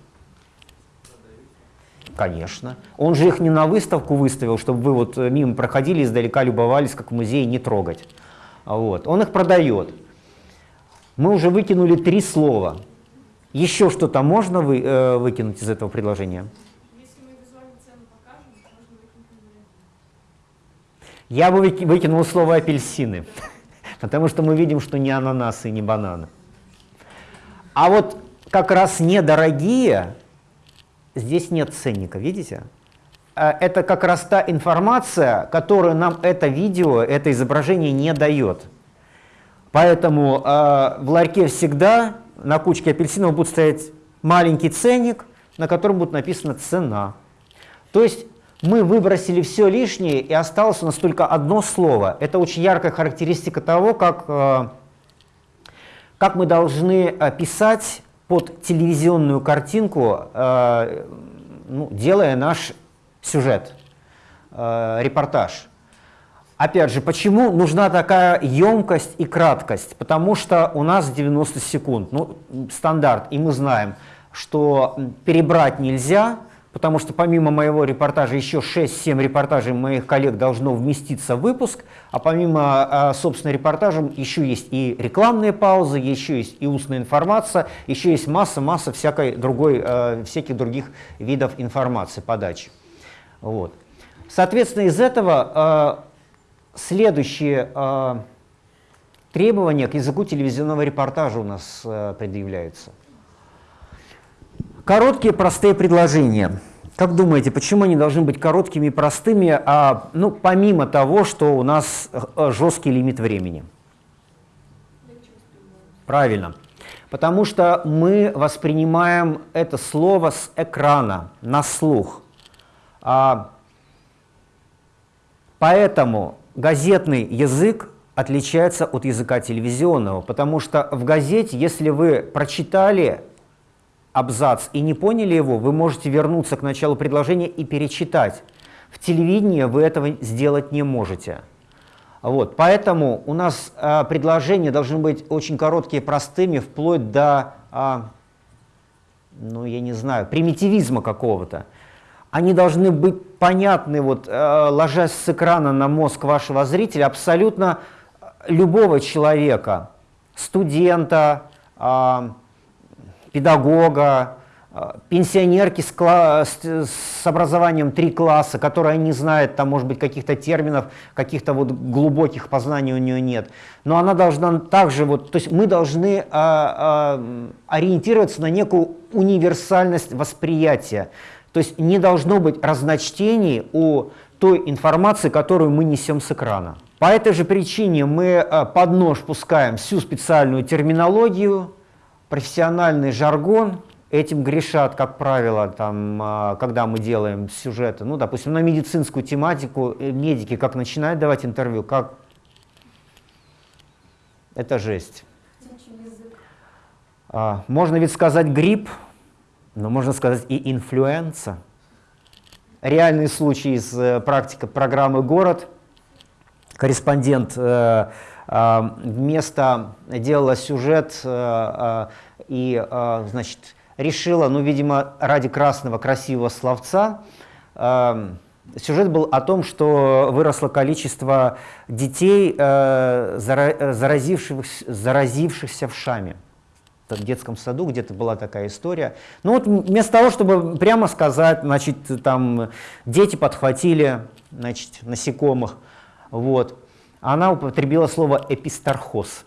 Speaker 2: Конечно. Он же их не на выставку выставил, чтобы вы вот э, мимо проходили, издалека любовались, как в музее, не трогать. Вот. Он их продает. Мы уже выкинули три слова. Еще что-то можно вы, э, выкинуть из этого предложения? Я бы выкинул слово апельсины, потому что мы видим, что не ананасы не бананы. А вот как раз недорогие здесь нет ценника, видите? Э, это как раз та информация, которую нам это видео, это изображение не дает. Поэтому э, в ларьке всегда на кучке апельсинов будет стоять маленький ценник, на котором будет написана цена. То есть мы выбросили все лишнее, и осталось у нас только одно слово. Это очень яркая характеристика того, как, э, как мы должны э, писать под телевизионную картинку, э, ну, делая наш сюжет, репортаж. Опять же, почему нужна такая емкость и краткость? Потому что у нас 90 секунд, ну, стандарт, и мы знаем, что перебрать нельзя, потому что помимо моего репортажа еще 6-7 репортажей моих коллег должно вместиться в выпуск, а помимо, собственно, репортажа еще есть и рекламные паузы, еще есть и устная информация, еще есть масса-масса всякой другой, всяких других видов информации, подачи. Вот. Соответственно, из этого следующие требования к языку телевизионного репортажа у нас предъявляются. Короткие простые предложения. Как думаете, почему они должны быть короткими и простыми, а, ну, помимо того, что у нас э, жесткий лимит времени? Правильно. Потому что мы воспринимаем это слово с экрана, на слух. А, поэтому газетный язык отличается от языка телевизионного, потому что в газете, если вы прочитали абзац и не поняли его, вы можете вернуться к началу предложения и перечитать. В телевидении вы этого сделать не можете. Вот, поэтому у нас а, предложения должны быть очень короткие, простыми, вплоть до, а, ну я не знаю, примитивизма какого-то. Они должны быть понятны, вот, а, ложась с экрана на мозг вашего зрителя, абсолютно любого человека, студента, а, педагога, э, пенсионерки с, с, образованием три класса, которая не знает, там, может быть, каких-то терминов, каких-то вот глубоких познаний у нее нет. Но она должна также, вот, то есть мы должны а, а, ориентироваться на некую универсальность восприятия. То есть не должно быть разночтений у той информации, которую мы несем с экрана. По этой же причине мы под нож пускаем всю специальную терминологию, профессиональный жаргон, этим грешат, как правило, там, а, когда мы делаем сюжеты, ну, допустим, на медицинскую тематику, э, медики как начинают давать интервью, как... Это жесть. А, можно ведь сказать грипп, но можно сказать и инфлюенса. Реальный случай из э, практики программы «Город». Корреспондент э, вместо делала сюжет э, а, и, а, значит, решила, ну, видимо, ради красного красивого словца, сюжет был о том, что выросло количество детей, э, заразившихся, заразившихся в Шаме. В детском саду где-то была такая история. Ну вот вместо того, чтобы прямо сказать, значит, там дети подхватили, значит, насекомых, вот, она употребила слово «эпистархоз».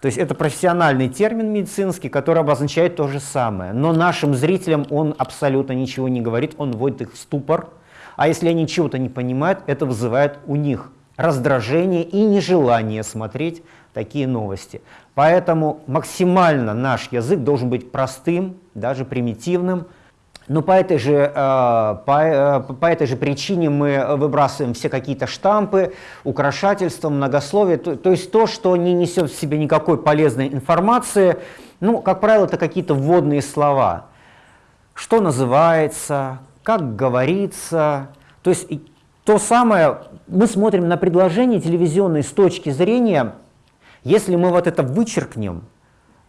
Speaker 2: То есть это профессиональный термин медицинский, который обозначает то же самое. Но нашим зрителям он абсолютно ничего не говорит, он вводит их в ступор. А если они чего-то не понимают, это вызывает у них раздражение и нежелание смотреть такие новости. Поэтому максимально наш язык должен быть простым, даже примитивным, но по этой, же, э, по, э, по этой же причине мы выбрасываем все какие-то штампы, украшательства, многословие, то, то есть то, что не несет в себе никакой полезной информации. Ну, как правило, это какие-то вводные слова. Что называется, как говорится. То есть то самое, мы смотрим на предложение телевизионное с точки зрения, если мы вот это вычеркнем,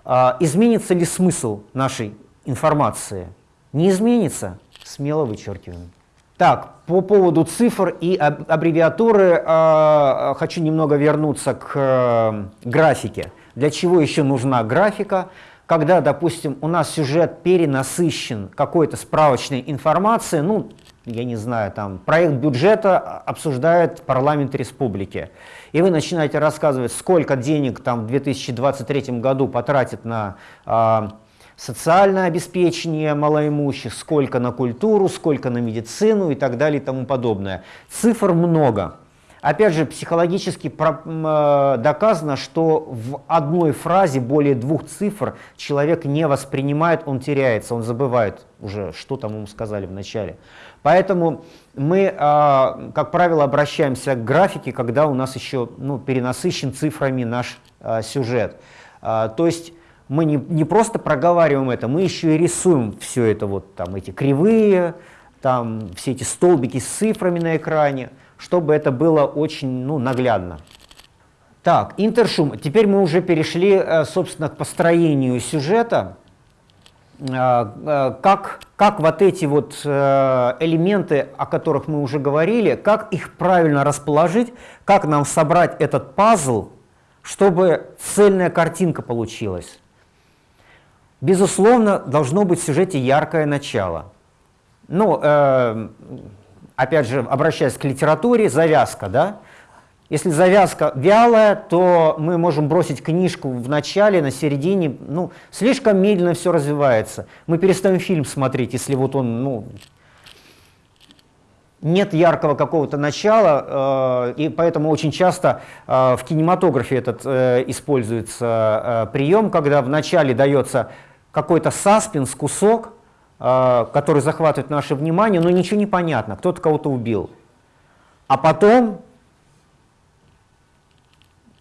Speaker 2: а, изменится ли смысл нашей информации – не изменится, смело вычеркиваем. Так, по поводу цифр и аббревиатуры э, хочу немного вернуться к э, графике. Для чего еще нужна графика? Когда, допустим, у нас сюжет перенасыщен какой-то справочной информацией, ну, я не знаю, там, проект бюджета обсуждает парламент республики, и вы начинаете рассказывать, сколько денег там в 2023 году потратит на э, социальное обеспечение малоимущих, сколько на культуру, сколько на медицину и так далее и тому подобное. Цифр много. Опять же, психологически э, доказано, что в одной фразе более двух цифр человек не воспринимает, он теряется, он забывает уже, что там ему сказали в начале. Поэтому мы, э, как правило, обращаемся к графике, когда у нас еще ну, перенасыщен цифрами наш э, сюжет. То есть мы не, не просто проговариваем это, мы еще и рисуем все это, вот там эти кривые, там все эти столбики с цифрами на экране, чтобы это было очень ну, наглядно. Так, интершум. Теперь мы уже перешли, э, собственно, к построению сюжета. как, как вот эти вот элементы, о которых мы уже говорили, как их правильно расположить, как нам собрать этот пазл, чтобы цельная картинка получилась. Безусловно, должно быть в сюжете яркое начало. Ну, э, опять же, обращаясь к литературе, завязка, да? Если завязка вялая, то мы можем бросить книжку в начале, на середине, ну, слишком медленно все развивается. Мы перестаем фильм смотреть, если вот он, ну, нет яркого какого-то начала, э, и поэтому очень часто э, в кинематографе этот э, используется э, прием, когда в начале дается какой-то саспенс, кусок, э, который захватывает наше внимание, но ничего не понятно, кто-то кого-то убил. А потом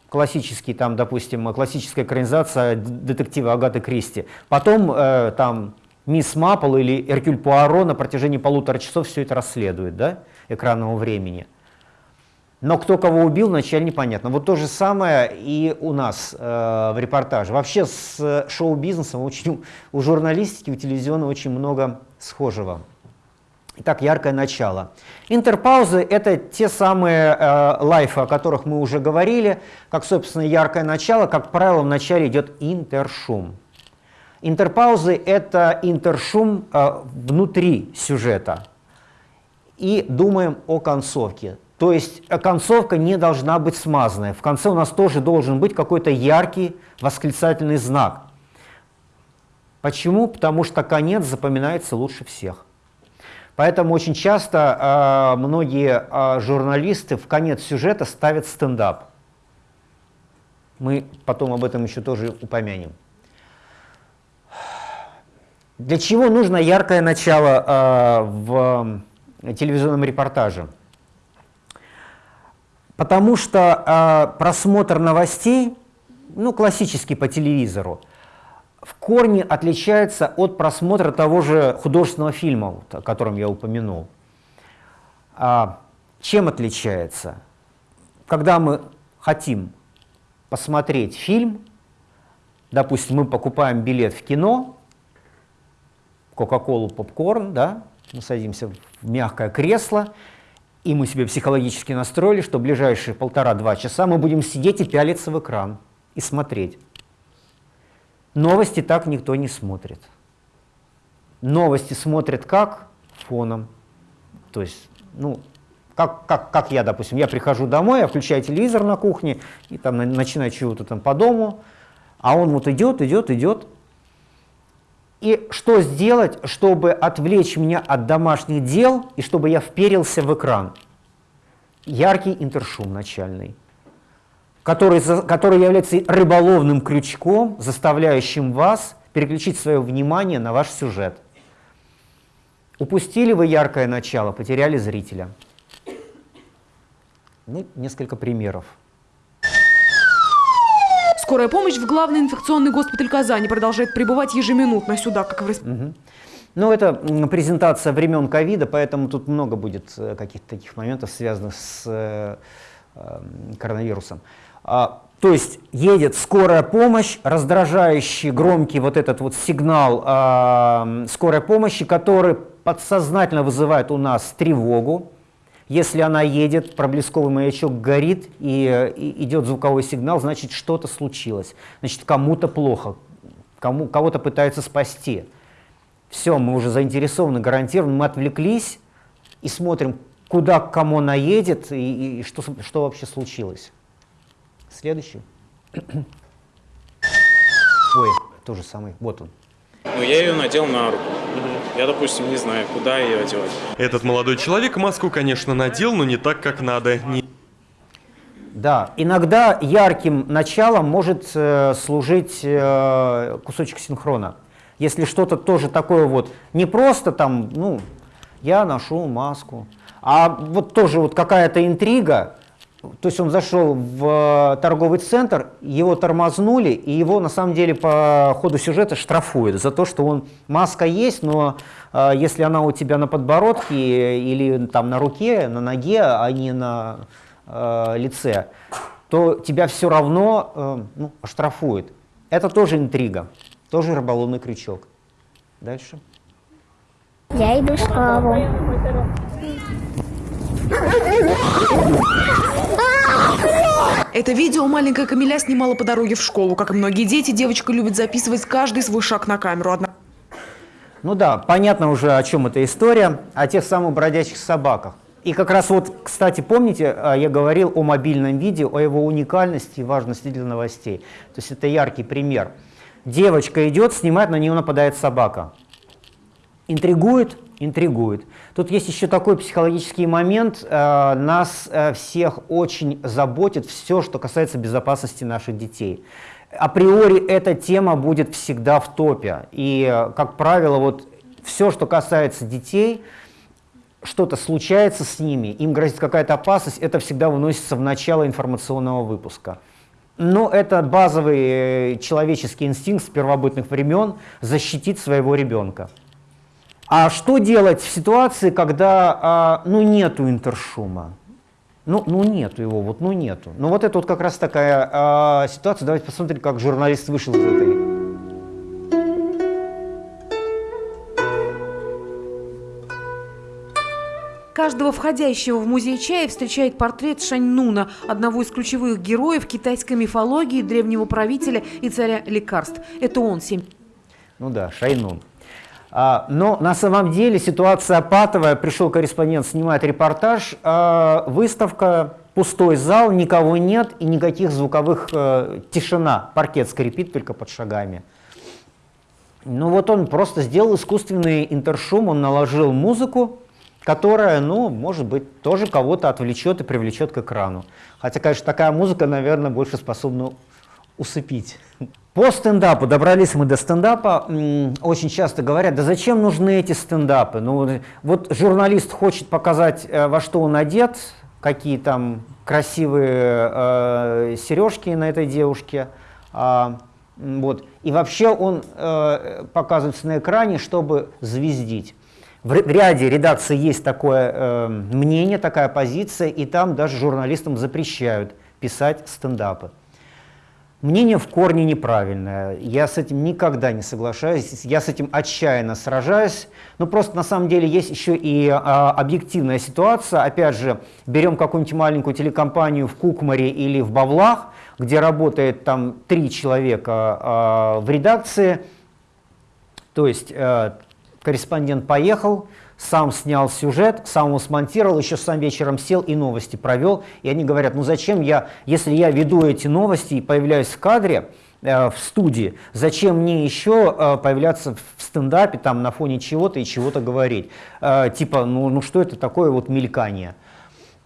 Speaker 2: классический, там, допустим, классическая экранизация детектива Агаты Кристи. Потом э, там мисс Маппл или Эркюль Пуаро на протяжении полутора часов все это расследует, да, экранного времени. Но кто кого убил, вначале непонятно. Вот то же самое и у нас э, в репортаже. Вообще с шоу-бизнесом очень, у журналистики, у телевизионного очень много схожего. Итак, яркое начало. Интерпаузы — это те самые э, лайфы, о которых мы уже говорили. Как, собственно, яркое начало, как правило, в начале идет интершум. Интерпаузы — это интершум э, внутри сюжета. И думаем о концовке. То есть э, концовка не должна быть смазанная. В конце у нас тоже должен быть какой-то яркий восклицательный знак. Почему? Потому что конец запоминается лучше всех. Поэтому очень часто э, многие э, журналисты в конец сюжета ставят стендап. Мы потом об этом еще тоже упомянем. Для чего нужно яркое начало э, в телевизионном репортаже? Потому что э, просмотр новостей, ну, классический по телевизору, в корне отличается от просмотра того же художественного фильма, о котором я упомянул. А, чем отличается? Когда мы хотим посмотреть фильм, допустим, мы покупаем билет в кино, кока-колу, попкорн, да, мы садимся в мягкое кресло, и мы себе психологически настроили, что ближайшие полтора-два часа мы будем сидеть и пялиться в экран и смотреть. Новости так никто не смотрит. Новости смотрят как? Фоном. То есть, ну, как, как, как я, допустим, я прихожу домой, я включаю телевизор на кухне и там начинаю чего-то там по дому, а он вот идет, идет, идет. И что сделать, чтобы отвлечь меня от домашних дел и чтобы я вперился в экран? Яркий интершум начальный который, который является рыболовным крючком, заставляющим вас переключить свое внимание на ваш сюжет. Упустили вы яркое начало, потеряли зрителя. Ну, несколько примеров.
Speaker 26: Скорая помощь в главный инфекционный госпиталь Казани продолжает прибывать ежеминутно сюда, как в
Speaker 2: угу. Ну, это презентация времен ковида, поэтому тут много будет э, каких-то таких моментов, связанных с э, э, коронавирусом. А, то есть едет скорая помощь, раздражающий громкий вот этот вот сигнал э, скорой помощи, который подсознательно вызывает у нас тревогу. Если она едет, проблесковый маячок горит и, и идет звуковой сигнал, значит что-то случилось. Значит кому-то плохо, кому, кого-то пытаются спасти. Все, мы уже заинтересованы, гарантированно, мы отвлеклись и смотрим, куда к кому она едет и, и что, что вообще случилось. Следующий. Ой, то же самый. Вот он.
Speaker 27: Ну, я ее надел на руку. Я, допустим, не знаю, куда ее одевать.
Speaker 28: Этот молодой человек маску, конечно, надел, но не так, как надо. Не...
Speaker 2: Да, иногда ярким началом может э, служить э, кусочек синхрона. Если что-то тоже такое вот, не просто там, ну, я ношу маску, а вот тоже вот какая-то интрига, то есть он зашел в э, торговый центр, его тормознули, и его на самом деле по ходу сюжета штрафуют за то, что он маска есть, но э, если она у тебя на подбородке или там на руке, на ноге, а не на э, лице, то тебя все равно э, ну, штрафуют. Это тоже интрига, тоже рыболовный крючок. Дальше.
Speaker 29: Я иду в школу.
Speaker 26: Это видео маленькая Камиля снимала по дороге в школу. Как и многие дети, девочка любит записывать каждый свой шаг на камеру. Одна...
Speaker 2: Ну да, понятно уже, о чем эта история, о тех самых бродячих собаках. И как раз вот, кстати, помните, а, я говорил о мобильном видео, о его уникальности и важности для новостей. То есть это яркий пример. Девочка идет, снимает, на нее нападает собака. Интригует, интригует. Тут есть еще такой психологический момент. Э, нас э, всех очень заботит все, что касается безопасности наших детей. Априори эта тема будет всегда в топе. И, э, как правило, вот все, что касается детей, что-то случается с ними, им грозит какая-то опасность, это всегда выносится в начало информационного выпуска. Но это базовый человеческий инстинкт с первобытных времен защитить своего ребенка. А что делать в ситуации, когда а, ну, нету интершума? Ну, ну нету его, вот ну нету. Ну вот это вот как раз такая а, ситуация. Давайте посмотрим, как журналист вышел из этой.
Speaker 26: Каждого входящего в музей чая встречает портрет Шаньнуна, одного из ключевых героев китайской мифологии, древнего правителя и царя лекарств. Это он, семь...
Speaker 2: Ну да, Шайнун. А, но на самом деле ситуация патовая. Пришел корреспондент, снимает репортаж. А, выставка, пустой зал, никого нет и никаких звуковых... Э, тишина. Паркет скрипит только под шагами. Ну вот он просто сделал искусственный интершум, он наложил музыку, которая, ну, может быть, тоже кого-то отвлечет и привлечет к экрану. Хотя, конечно, такая музыка, наверное, больше способна усыпить. По стендапу, добрались мы до стендапа, очень часто говорят, да зачем нужны эти стендапы? Ну, вот журналист хочет показать, э, во что он одет, какие там красивые э, сережки на этой девушке, э, вот. и вообще он э, показывается на экране, чтобы звездить. В ряде редакций есть такое э, мнение, такая позиция, и там даже журналистам запрещают писать стендапы. Мнение в корне неправильное. Я с этим никогда не соглашаюсь. Я с этим отчаянно сражаюсь. Но просто на самом деле есть еще и а, объективная ситуация. Опять же, берем какую-нибудь маленькую телекомпанию в Кукмаре или в Бавлах, где работает там три человека а, в редакции. То есть а, корреспондент поехал, сам снял сюжет, сам его смонтировал, еще сам вечером сел и новости провел. И они говорят, ну зачем я, если я веду эти новости и появляюсь в кадре, э, в студии, зачем мне еще э, появляться в стендапе там на фоне чего-то и чего-то говорить? Э, типа, ну, ну что это такое вот мелькание?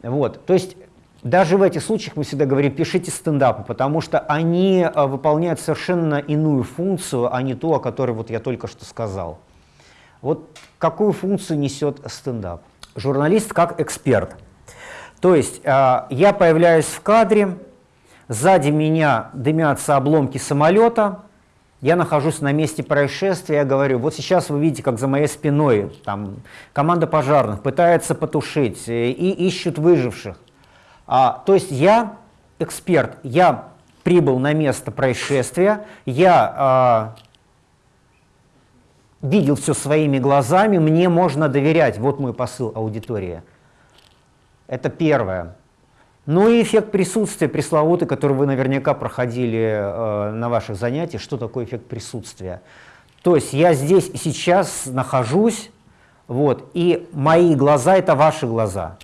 Speaker 2: Вот, то есть даже в этих случаях мы всегда говорим, пишите стендапы, потому что они выполняют совершенно иную функцию, а не ту, о которой вот я только что сказал. Вот какую функцию несет стендап? Журналист как эксперт. То есть э, я появляюсь в кадре, сзади меня дымятся обломки самолета, я нахожусь на месте происшествия, я говорю, вот сейчас вы видите, как за моей спиной там, команда пожарных пытается потушить э, и ищут выживших. А, то есть я эксперт, я прибыл на место происшествия, я а, видел все своими глазами, мне можно доверять. Вот мой посыл аудитории. Это первое. Ну и эффект присутствия пресловутый, который вы наверняка проходили э, на ваших занятиях. Что такое эффект присутствия? То есть я здесь и сейчас нахожусь, вот, и мои глаза – это ваши глаза.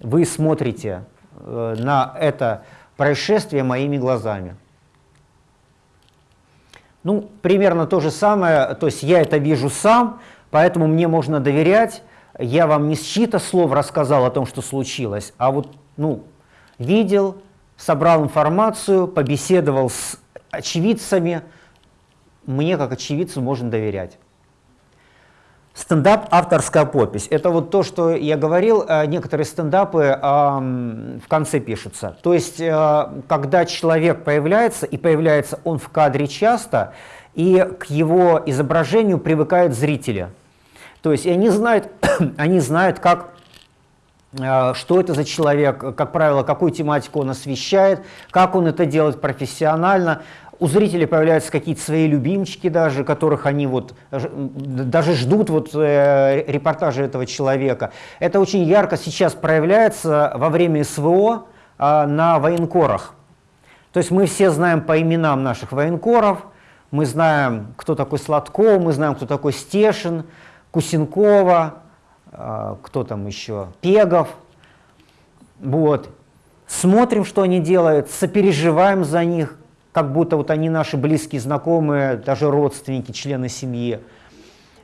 Speaker 2: Вы смотрите э, на это происшествие моими глазами. Ну, примерно то же самое, то есть я это вижу сам, поэтому мне можно доверять. Я вам не с чьи-то слов рассказал о том, что случилось, а вот, ну, видел, собрал информацию, побеседовал с очевидцами. Мне, как очевидцу, можно доверять. Стендап – авторская подпись. Это вот то, что я говорил, э, некоторые стендапы э, в конце пишутся. То есть, э, когда человек появляется, и появляется он в кадре часто, и к его изображению привыкают зрители. То есть, и они знают, они знают, как Э, что это за человек, как правило, какую тематику он освещает, как он это делает профессионально. У зрителей появляются какие-то свои любимчики даже, которых они вот даже ждут вот э, репортажа этого человека. Это очень ярко сейчас проявляется во время СВО э, на военкорах. То есть мы все знаем по именам наших военкоров, мы знаем, кто такой Сладков, мы знаем, кто такой Стешин, Кусенкова, э, кто там еще, Пегов. Вот. Смотрим, что они делают, сопереживаем за них, как будто вот они наши близкие знакомые, даже родственники, члены семьи.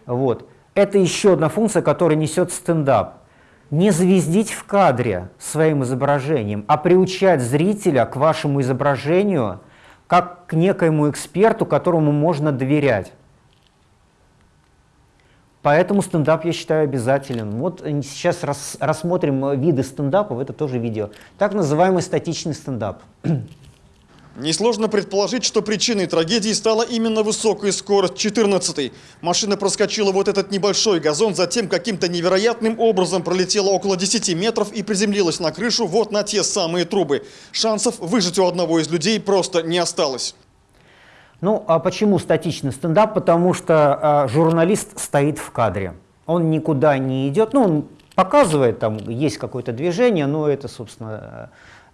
Speaker 2: Вот. Это еще одна функция, которая несет стендап. Не звездить в кадре своим изображением, а приучать зрителя к вашему изображению как к некоему эксперту, которому можно доверять. Поэтому стендап, я считаю, обязателен. Вот сейчас рас, рассмотрим виды стендапов, это тоже видео. Так называемый статичный стендап.
Speaker 30: Несложно предположить, что причиной трагедии стала именно высокая скорость 14 -й. Машина проскочила вот этот небольшой газон, затем каким-то невероятным образом пролетела около 10 метров и приземлилась на крышу вот на те самые трубы. Шансов выжить у одного из людей просто не осталось.
Speaker 2: Ну, а почему статичный стендап? Потому что э, журналист стоит в кадре. Он никуда не идет, ну, он показывает, там есть какое-то движение, но это, собственно,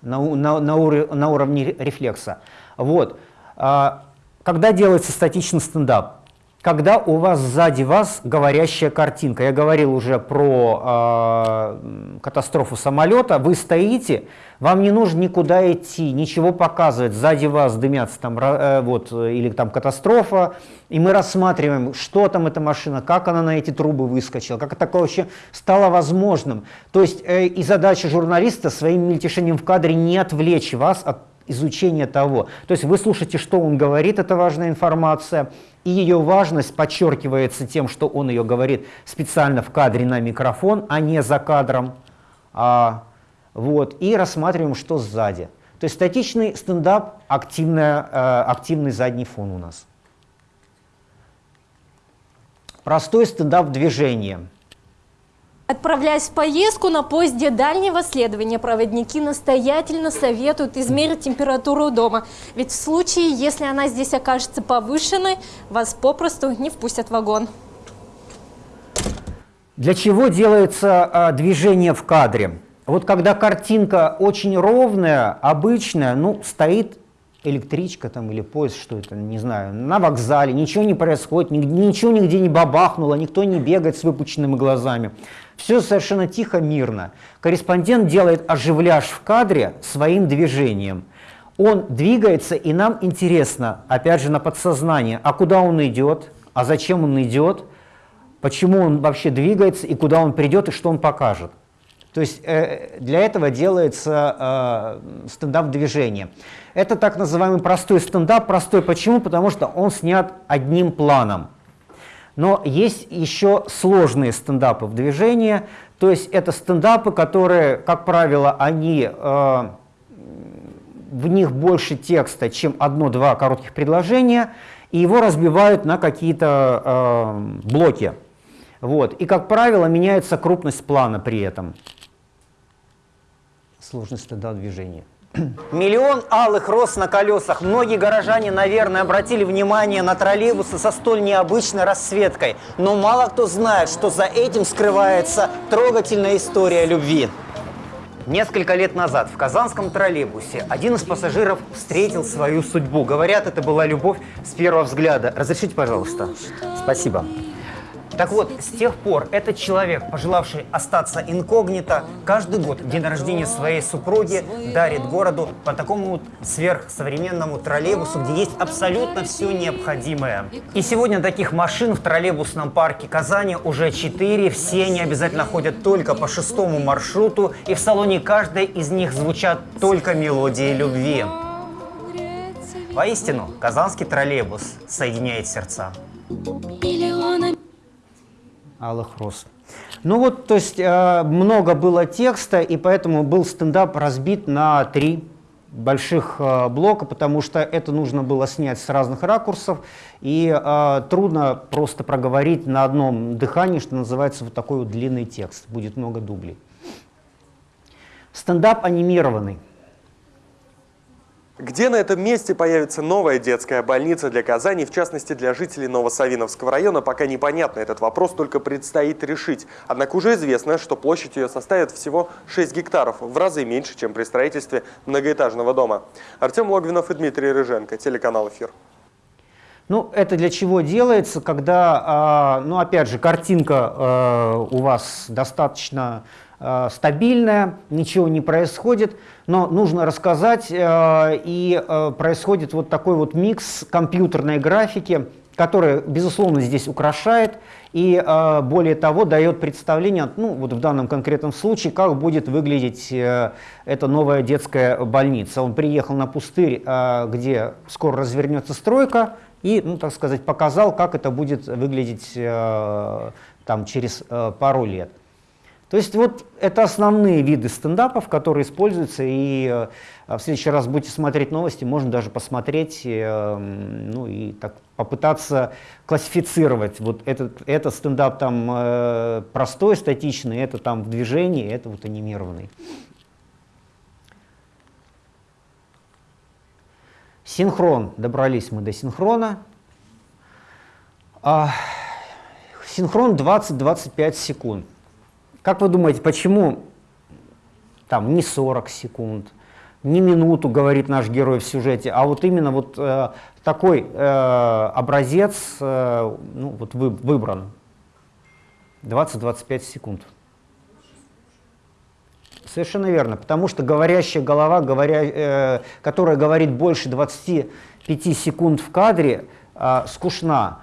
Speaker 2: на, на, на, ур, на уровне рефлекса. Вот. А, когда делается статичный стендап? Когда у вас сзади вас говорящая картинка. Я говорил уже про э, катастрофу самолета. Вы стоите, вам не нужно никуда идти, ничего показывать. Сзади вас дымятся там, э, вот, или там катастрофа. И мы рассматриваем, что там эта машина, как она на эти трубы выскочила, как такое вообще стало возможным. То есть э, и задача журналиста своим мельтешением в кадре не отвлечь вас от изучения того. То есть вы слушаете, что он говорит, это важная информация, и ее важность подчеркивается тем, что он ее говорит специально в кадре на микрофон, а не за кадром. А, вот, и рассматриваем, что сзади. То есть статичный стендап, активная, э, активный задний фон у нас. Простой стендап движения.
Speaker 31: Отправляясь в поездку на поезде дальнего следования, проводники настоятельно советуют измерить температуру дома. Ведь в случае, если она здесь окажется повышенной, вас попросту не впустят в вагон.
Speaker 2: Для чего делается а, движение в кадре? Вот когда картинка очень ровная, обычная, ну, стоит электричка там или поезд, что это, не знаю, на вокзале, ничего не происходит, ничего нигде не бабахнуло, никто не бегает с выпученными глазами. Все совершенно тихо, мирно. Корреспондент делает оживляж в кадре своим движением. Он двигается, и нам интересно, опять же, на подсознание, а куда он идет, а зачем он идет, почему он вообще двигается, и куда он придет, и что он покажет. То есть э, для этого делается э, стендап-движение. Это так называемый простой стендап. Простой почему? Потому что он снят одним планом. Но есть еще сложные стендапы в движении. То есть это стендапы, которые, как правило, они, э, в них больше текста, чем одно-два коротких предложения, и его разбивают на какие-то э, блоки. Вот. И, как правило, меняется крупность плана при этом сложность тогда движения. Миллион алых роз на колесах. Многие горожане, наверное, обратили внимание на троллейбусы со столь необычной расцветкой. Но мало кто знает, что за этим скрывается трогательная история любви. Несколько лет назад в казанском троллейбусе один из пассажиров встретил свою судьбу. Говорят, это была любовь с первого взгляда. Разрешите, пожалуйста. Спасибо. Так вот, с тех пор этот человек, пожелавший остаться инкогнито, каждый год день рождения своей супруги дарит городу по такому сверхсовременному троллейбусу, где есть абсолютно все необходимое. И сегодня таких машин в троллейбусном парке Казани уже четыре, все они обязательно ходят только по шестому маршруту, и в салоне каждой из них звучат только мелодии любви. Воистину, казанский троллейбус соединяет сердца. Алых роз. Ну вот, то есть э, много было текста, и поэтому был стендап разбит на три больших э, блока, потому что это нужно было снять с разных ракурсов, и э, трудно просто проговорить на одном дыхании, что называется, вот такой вот длинный текст, будет много дублей. Стендап анимированный.
Speaker 32: Где на этом месте появится новая детская больница для Казани, в частности для жителей Новосавиновского района, пока непонятно. Этот вопрос только предстоит решить. Однако уже известно, что площадь ее составит всего 6 гектаров, в разы меньше, чем при строительстве многоэтажного дома. Артем Логвинов и Дмитрий Рыженко, телеканал «Эфир».
Speaker 2: Ну, это для чего делается, когда, ну, опять же, картинка у вас достаточно стабильная, ничего не происходит, но нужно рассказать, э, и э, происходит вот такой вот микс компьютерной графики, которая, безусловно, здесь украшает и, более того, дает представление, ну, вот в данном конкретном случае, как будет выглядеть эта новая детская больница. Он приехал на пустырь, где скоро развернется стройка, и, ну, так сказать, показал, как это будет выглядеть там, через пару лет. То есть вот это основные виды стендапов, которые используются, и э, в следующий раз будете смотреть новости, можно даже посмотреть, э, ну и так попытаться классифицировать. Вот этот, это стендап там э, простой, статичный, это там в движении, это вот анимированный. Синхрон. Добрались мы до синхрона. А, синхрон 20-25 секунд. Как вы думаете, почему там не 40 секунд, не минуту, говорит наш герой в сюжете, а вот именно вот э, такой э, образец э, ну, вот вы, выбран. 20-25 секунд. Совершенно верно, потому что говорящая голова, говоря, э, которая говорит больше 25 секунд в кадре, э, скучна.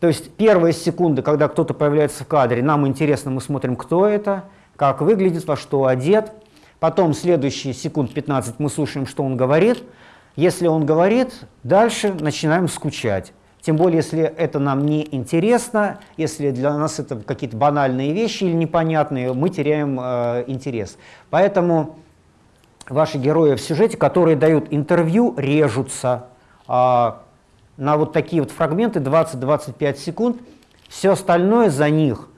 Speaker 2: То есть первые секунды, когда кто-то появляется в кадре, нам интересно, мы смотрим, кто это, как выглядит, во что одет. Потом следующие секунд 15 мы слушаем, что он говорит. Если он говорит, дальше начинаем скучать. Тем более, если это нам не интересно, если для нас это какие-то банальные вещи или непонятные, мы теряем э, интерес. Поэтому ваши герои в сюжете, которые дают интервью, режутся. А на вот такие вот фрагменты 20-25 секунд. Все остальное за них,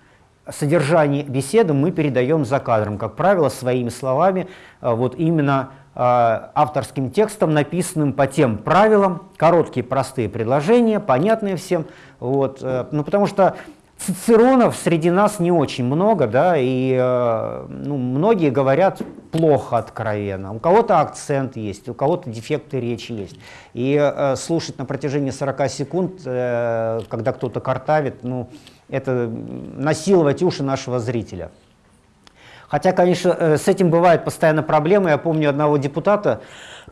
Speaker 2: содержание беседы мы передаем за кадром, как правило, своими словами, а, вот именно а, авторским текстом, написанным по тем правилам, короткие простые предложения, понятные всем, вот, э, ну, потому что Цицеронов среди нас не очень много, да, и э, ну, многие говорят плохо откровенно. У кого-то акцент есть, у кого-то дефекты речи есть. И э, слушать на протяжении 40 секунд, э, когда кто-то картавит, ну, это насиловать уши нашего зрителя. Хотя, конечно, э, с этим бывают постоянно проблемы. Я помню одного депутата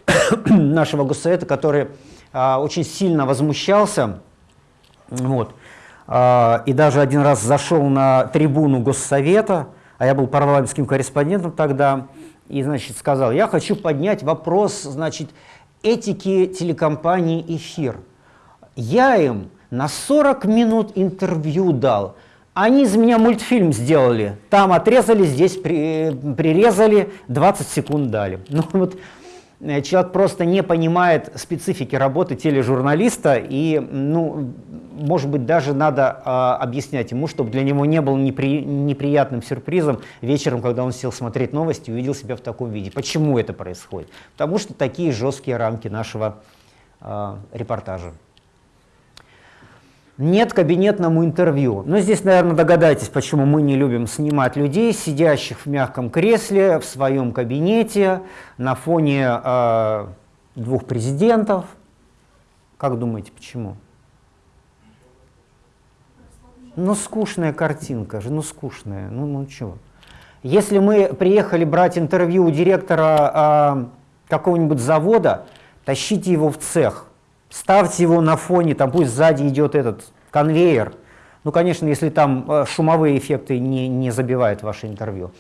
Speaker 2: нашего госсовета, который э, очень сильно возмущался, вот, и даже один раз зашел на трибуну Госсовета, а я был парламентским корреспондентом тогда, и, значит, сказал, я хочу поднять вопрос, значит, этики телекомпании «Эфир». Я им на 40 минут интервью дал, они из меня мультфильм сделали, там отрезали, здесь при, прирезали, 20 секунд дали. Ну вот человек просто не понимает специфики работы тележурналиста, и, ну, может быть, даже надо э, объяснять ему, чтобы для него не был непри, неприятным сюрпризом вечером, когда он сел смотреть новости и увидел себя в таком виде. Почему это происходит? Потому что такие жесткие рамки нашего э, репортажа. Нет кабинетному интервью. Но здесь, наверное, догадайтесь, почему мы не любим снимать людей, сидящих в мягком кресле, в своем кабинете, на фоне э, двух президентов. Как думаете, почему? Ну, скучная картинка же, ну, скучная, ну, ну, чего. Если мы приехали брать интервью у директора э, какого-нибудь завода, тащите его в цех, ставьте его на фоне, там пусть сзади идет этот конвейер. Ну, конечно, если там э, шумовые эффекты не, не забивают ваше интервью.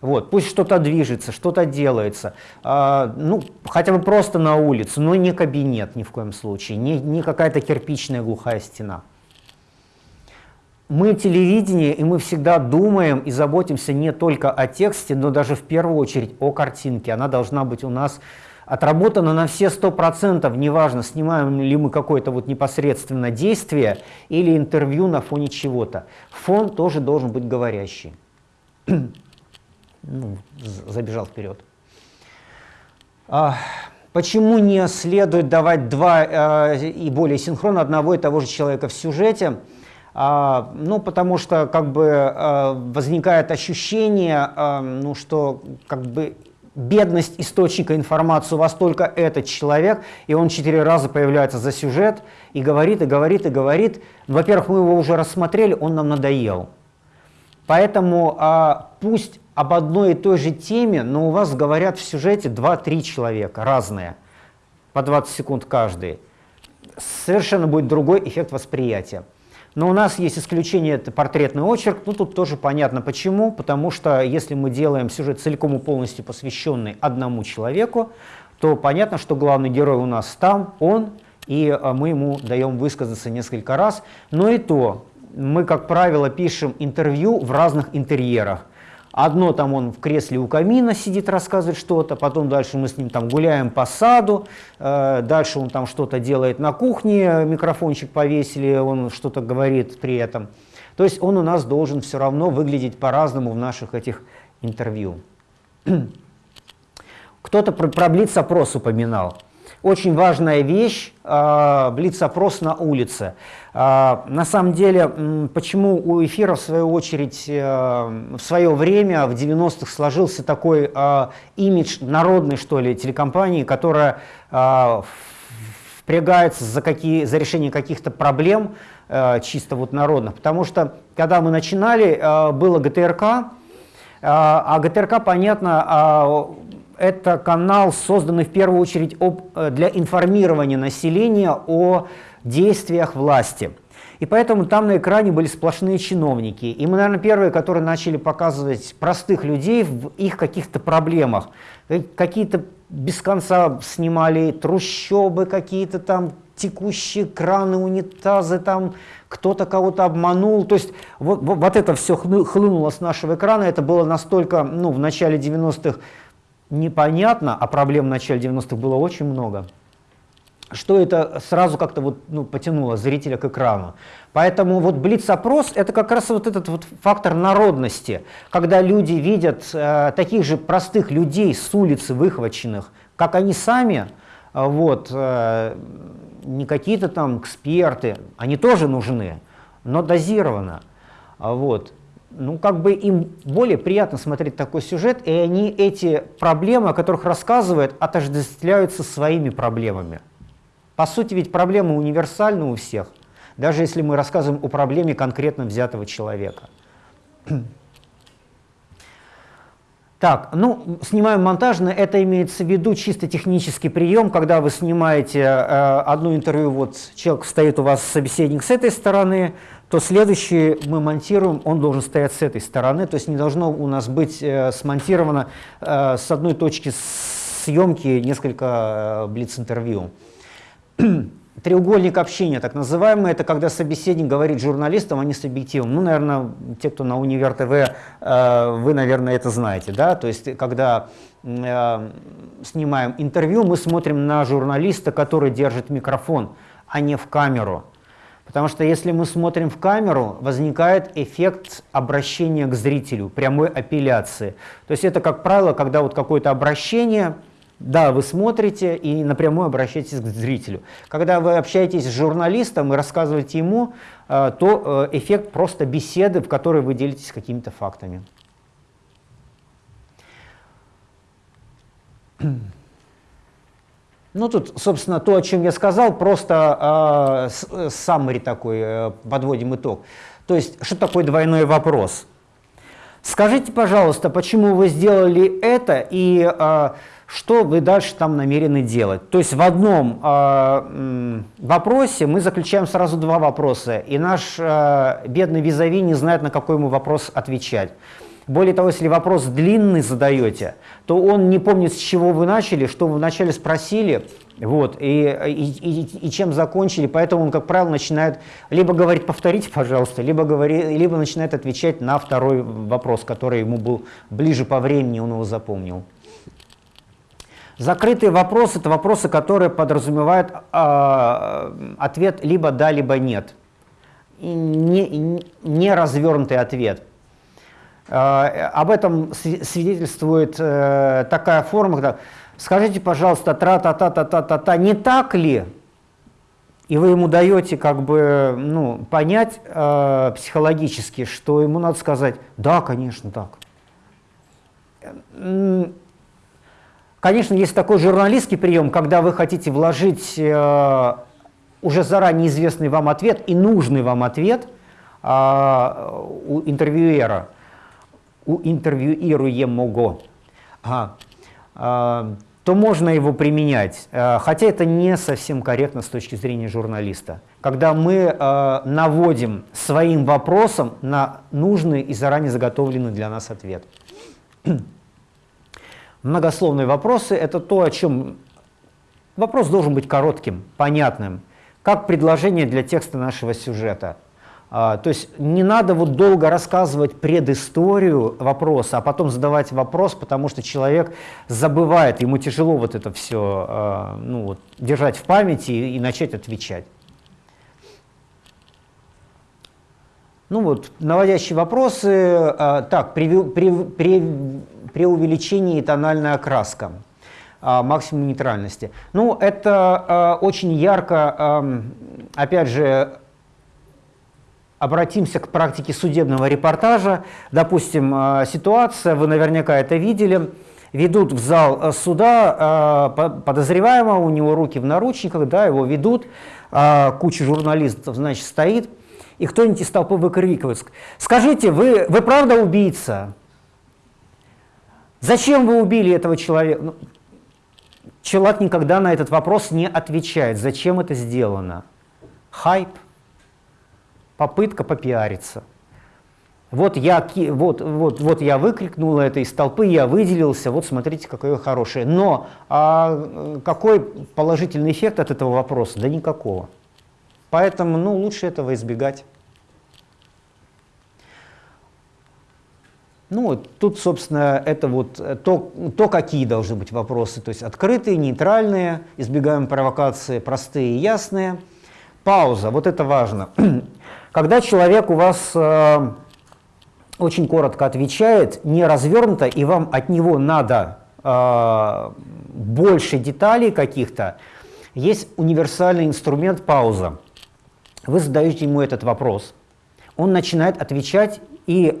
Speaker 2: Вот, пусть что-то движется, что-то делается, а, ну, хотя бы просто на улице, но не кабинет ни в коем случае, не, не какая-то кирпичная глухая стена. Мы телевидение, и мы всегда думаем и заботимся не только о тексте, но даже в первую очередь о картинке. Она должна быть у нас отработано на все сто процентов, неважно, снимаем ли мы какое-то вот непосредственно действие или интервью на фоне чего-то. Фон тоже должен быть говорящий. ну, забежал вперед. А, Почему не следует давать два э, и более синхрона одного и того же человека в сюжете? А, ну, потому что как бы э, возникает ощущение, э, ну, что как бы бедность источника информации у вас только этот человек, и он четыре раза появляется за сюжет и говорит, и говорит, и говорит. Во-первых, мы его уже рассмотрели, он нам надоел. Поэтому а, пусть об одной и той же теме, но у вас говорят в сюжете 2-3 человека, разные, по 20 секунд каждый. Совершенно будет другой эффект восприятия. Но у нас есть исключение, это портретный очерк. Ну, тут тоже понятно почему. Потому что если мы делаем сюжет целиком и полностью посвященный одному человеку, то понятно, что главный герой у нас там, он, и а, мы ему даем высказаться несколько раз. Но и то, мы, как правило, пишем интервью в разных интерьерах. Одно там он в кресле у камина сидит, рассказывает что-то, потом дальше мы с ним там гуляем по саду, э, дальше он там что-то делает на кухне, микрофончик повесили, он что-то говорит при этом. То есть он у нас должен все равно выглядеть по-разному в наших этих интервью. Кто-то про, про блиц-опрос упоминал. Очень важная вещь э, блиц-опрос на улице. Э, на самом деле, почему у эфира, в свою очередь, э, в свое время, в 90-х, сложился такой э, имидж народной, что ли, телекомпании, которая э, впрягается за, какие, за решение каких-то проблем, э, чисто вот народных. Потому что, когда мы начинали, э, было ГТРК, э, а ГТРК, понятно, это канал, созданный в первую очередь об, э, для информирования населения о действиях власти. И поэтому там на экране были сплошные чиновники. И мы, наверное, первые, которые начали показывать простых людей в их каких-то проблемах. Э, какие-то без конца снимали трущобы, какие-то там текущие краны, унитазы, там кто-то кого-то обманул. То есть вот, вот это все хлынуло с нашего экрана. Это было настолько, ну, в начале 90-х непонятно, а проблем в начале 90-х было очень много, что это сразу как-то вот, ну, потянуло зрителя к экрану. Поэтому вот блиц-опрос – это как раз вот этот вот фактор народности, когда люди видят э, таких же простых людей с улицы выхваченных, как они сами, э, вот, э, не какие-то там эксперты, они тоже нужны, но дозированно. Вот ну, как бы им более приятно смотреть такой сюжет, и они эти проблемы, о которых рассказывают, отождествляются своими проблемами. По сути, ведь проблемы универсальны у всех, даже если мы рассказываем о проблеме конкретно взятого человека. Так, ну, снимаем монтажно, это имеется в виду чисто технический прием, когда вы снимаете э, одно интервью, вот человек стоит у вас, собеседник с этой стороны, то следующий мы монтируем, он должен стоять с этой стороны, то есть не должно у нас быть э, смонтировано э, с одной точки съемки несколько э, блиц-интервью. Треугольник общения, так называемый, это когда собеседник говорит журналистам, а не с объективом. Ну, наверное, те, кто на Универ ТВ, э, вы, наверное, это знаете, да, то есть когда э, снимаем интервью, мы смотрим на журналиста, который держит микрофон, а не в камеру. Потому что если мы смотрим в камеру, возникает эффект обращения к зрителю, прямой апелляции. То есть это, как правило, когда вот какое-то обращение, да, вы смотрите и напрямую обращаетесь к зрителю. Когда вы общаетесь с журналистом и рассказываете ему, э, то э, эффект просто беседы, в которой вы делитесь какими-то фактами. Ну, тут, собственно, то, о чем я сказал, просто э, summary такой, э, подводим итог. То есть, что такое двойной вопрос? Скажите, пожалуйста, почему вы сделали это и э, что вы дальше там намерены делать? То есть в одном э, вопросе мы заключаем сразу два вопроса, и наш э, бедный визави не знает, на какой ему вопрос отвечать. Более того, если вопрос длинный задаете, то он не помнит, с чего вы начали, что вы вначале спросили, вот, и, и, и, и чем закончили, поэтому он, как правило, начинает либо говорить «повторите, пожалуйста», либо, говори, либо начинает отвечать на второй вопрос, который ему был ближе по времени, он его запомнил. Закрытые вопросы – это вопросы, которые подразумевают э, ответ либо «да», либо «нет». Не, не развернутый ответ – Э, об этом свидетельствует э, такая форма, когда скажите, пожалуйста, тра-та-та-та-та-та-та, не так ли? И вы ему даете как бы ну, понять э, психологически, что ему надо сказать, да, конечно, так. Конечно, есть такой журналистский прием, когда вы хотите вложить э, уже заранее известный вам ответ и нужный вам ответ э, у интервьюера, у интервьюируемого, ага, э, то можно его применять, э, хотя это не совсем корректно с точки зрения журналиста. Когда мы э, наводим своим вопросом на нужный и заранее заготовленный для нас ответ. Многословные вопросы – это то, о чем вопрос должен быть коротким, понятным, как предложение для текста нашего сюжета. А, то есть не надо вот долго рассказывать предысторию вопроса, а потом задавать вопрос, потому что человек забывает, ему тяжело вот это все а, ну, вот, держать в памяти и, и начать отвечать. Ну вот, наводящие вопросы. А, так, при, при, при, при увеличении тональная окраска, а, максимум нейтральности. Ну, это а, очень ярко, опять же, обратимся к практике судебного репортажа. Допустим, ситуация, вы наверняка это видели, ведут в зал а, суда подозреваемого, у него руки в наручниках, да, его ведут, куча журналистов, значит, стоит, и кто-нибудь из толпы выкрикивает, скажите, вы, вы правда убийца? Зачем вы убили этого человека? Ну, человек никогда на этот вопрос не отвечает. Зачем это сделано? Хайп, попытка попиариться. Вот я, вот, вот, вот я выкрикнул это из толпы, я выделился, вот смотрите, какое хорошее. Но а какой положительный эффект от этого вопроса? Да никакого. Поэтому ну, лучше этого избегать. Ну, тут, собственно, это вот э, то, то, какие должны быть вопросы. То есть открытые, нейтральные, избегаем провокации, простые и ясные. Пауза, вот это важно. Когда человек у вас э, очень коротко отвечает, не развернуто, и вам от него надо э, больше деталей каких-то, есть универсальный инструмент пауза. Вы задаете ему этот вопрос, он начинает отвечать и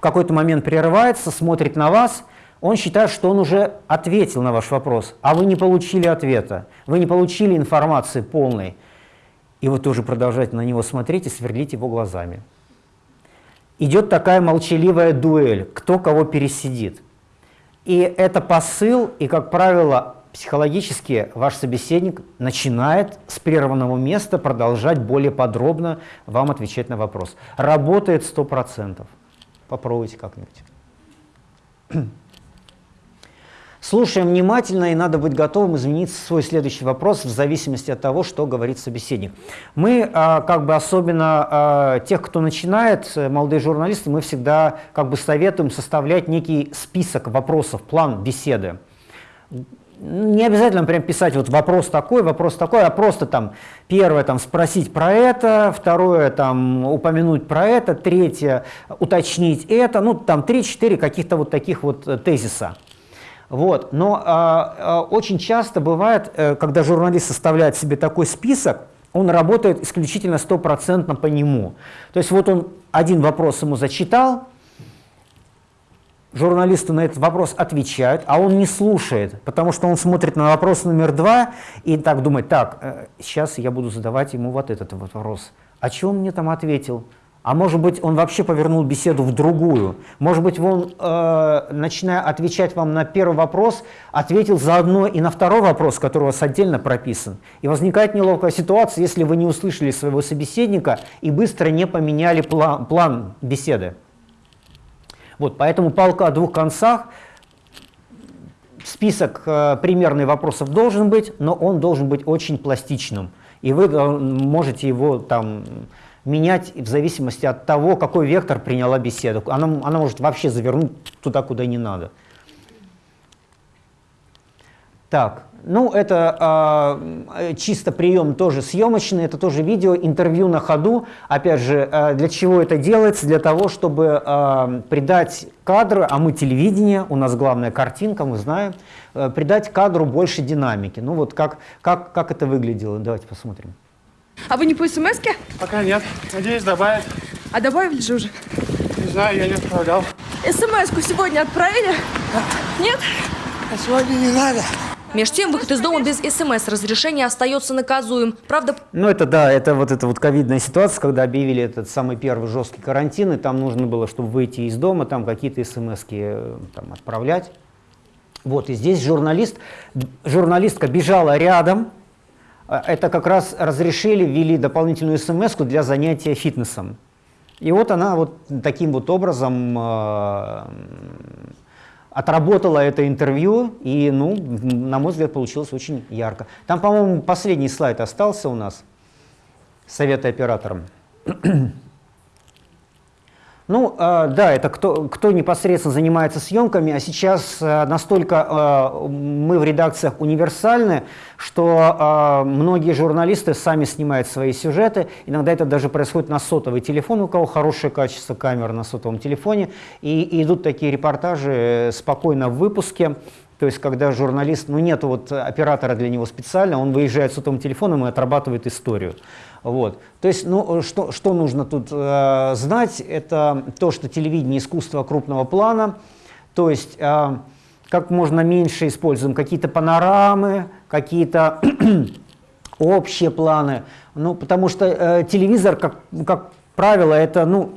Speaker 2: в какой-то момент прерывается, смотрит на вас, он считает, что он уже ответил на ваш вопрос, а вы не получили ответа, вы не получили информации полной. И вы тоже продолжаете на него смотреть и сверлить его глазами. Идет такая молчаливая дуэль, кто кого пересидит. И это посыл, и, как правило, психологически ваш собеседник начинает с прерванного места продолжать более подробно вам отвечать на вопрос. Работает 100%. Попробуйте как-нибудь. Слушаем внимательно, и надо быть готовым изменить свой следующий вопрос в зависимости от того, что говорит собеседник. Мы, а, как бы особенно а, тех, кто начинает, э, молодые журналисты, мы всегда как бы советуем составлять некий список вопросов, план беседы не обязательно прям писать вот вопрос такой, вопрос такой, а просто там первое там спросить про это, второе там упомянуть про это, третье уточнить это, ну там три-четыре каких-то вот таких вот э, тезиса. Вот. Но а, а, очень часто бывает, э, когда журналист составляет себе такой список, он работает исключительно стопроцентно по нему. То есть вот он один вопрос ему зачитал, журналисты на этот вопрос отвечают, а он не слушает, потому что он смотрит на вопрос номер два и так думает, так, сейчас э, я буду задавать ему вот этот вот вопрос. А что он мне там ответил? А может быть, он вообще повернул беседу в другую. Может быть, он, э, начиная отвечать вам на первый вопрос, ответил заодно и на второй вопрос, который у вас отдельно прописан. И возникает неловкая ситуация, если вы не услышали своего собеседника и быстро не поменяли план, план беседы. Вот, поэтому палка о двух концах, список э, примерных вопросов должен быть, но он должен быть очень пластичным. И вы э, можете его там менять в зависимости от того, какой вектор приняла беседа. Она, она может вообще завернуть туда, куда не надо. Так, ну, это э, чисто прием тоже съемочный, это тоже видео, интервью на ходу. Опять же, э, для чего это делается? Для того, чтобы э, придать кадру, а мы телевидение, у нас главная картинка, мы знаем, э, придать кадру больше динамики. Ну вот как, как, как это выглядело, давайте посмотрим.
Speaker 33: А вы не по смс -ке?
Speaker 34: Пока нет. Надеюсь, добавят.
Speaker 33: А добавили же уже?
Speaker 34: Не знаю, я не отправлял.
Speaker 33: СМС-ку сегодня отправили? Нет?
Speaker 34: А сегодня не надо.
Speaker 35: Меж тем, выход из дома без СМС-разрешения остается наказуем. Правда,
Speaker 2: Ну это да, это вот эта вот ковидная ситуация, когда объявили этот самый первый жесткий карантин, и там нужно было, чтобы выйти из дома, там какие-то смс там отправлять. Вот, и здесь журналист, журналистка бежала рядом, А, это как раз разрешили, ввели дополнительную смс для занятия фитнесом. И вот она вот таким вот образом э, отработала это интервью, и, ну, на мой взгляд, получилось очень ярко. Там, по-моему, последний слайд остался у нас, советы операторам. Ну, э, да, это кто, кто непосредственно занимается съемками, а сейчас э, настолько э, мы в редакциях универсальны, что многие журналисты сами снимают свои сюжеты. Иногда это даже происходит на сотовый телефон, у кого хорошее качество камеры на сотовом телефоне. И, и идут такие репортажи э, спокойно в выпуске. То есть, когда журналист, ну нет вот оператора для него специально, он выезжает с сотовым телефоном и отрабатывает историю. Вот. То есть, ну, что, что нужно тут э, знать, это то, что телевидение искусство крупного плана, то есть э, как можно меньше используем какие-то панорамы, какие-то общие планы, ну, потому что э, телевизор, как, как правило, это ну,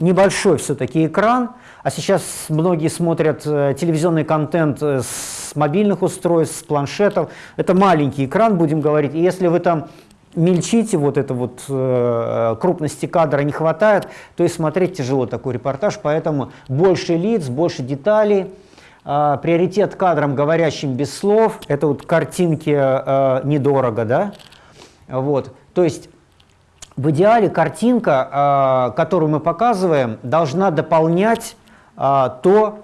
Speaker 2: небольшой все-таки экран, а сейчас многие смотрят э, телевизионный контент э, с мобильных устройств, с планшетов. Это маленький экран, будем говорить. И если вы там мельчите, вот это вот э, крупности кадра не хватает, то и смотреть тяжело такой репортаж, поэтому больше лиц, больше деталей, э, приоритет кадрам, говорящим без слов, это вот картинки э, недорого, да, вот, то есть в идеале картинка, э, которую мы показываем, должна дополнять э, то,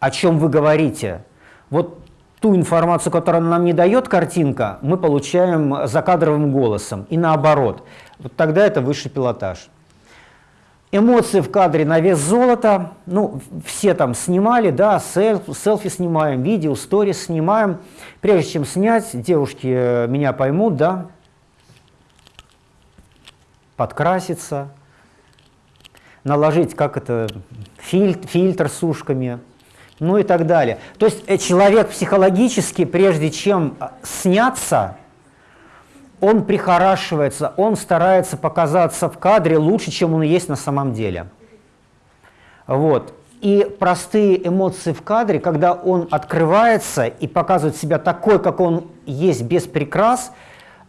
Speaker 2: о чем вы говорите. Вот ту информацию, которую нам не дает картинка, мы получаем закадровым голосом. И наоборот. Вот тогда это высший пилотаж. Эмоции в кадре на вес золота. Ну, все там снимали, да, селфи, селфи снимаем, видео, сторис снимаем. Прежде чем снять, девушки э, меня поймут, да, подкраситься, наложить, как это, фильтр, фильтр с ушками, ну и так далее. То есть э, человек психологически, прежде чем э, сняться, он прихорашивается, он старается показаться в кадре лучше, чем он есть на самом деле. Вот. И простые эмоции в кадре, когда он открывается и показывает себя такой, как он есть, без прикрас,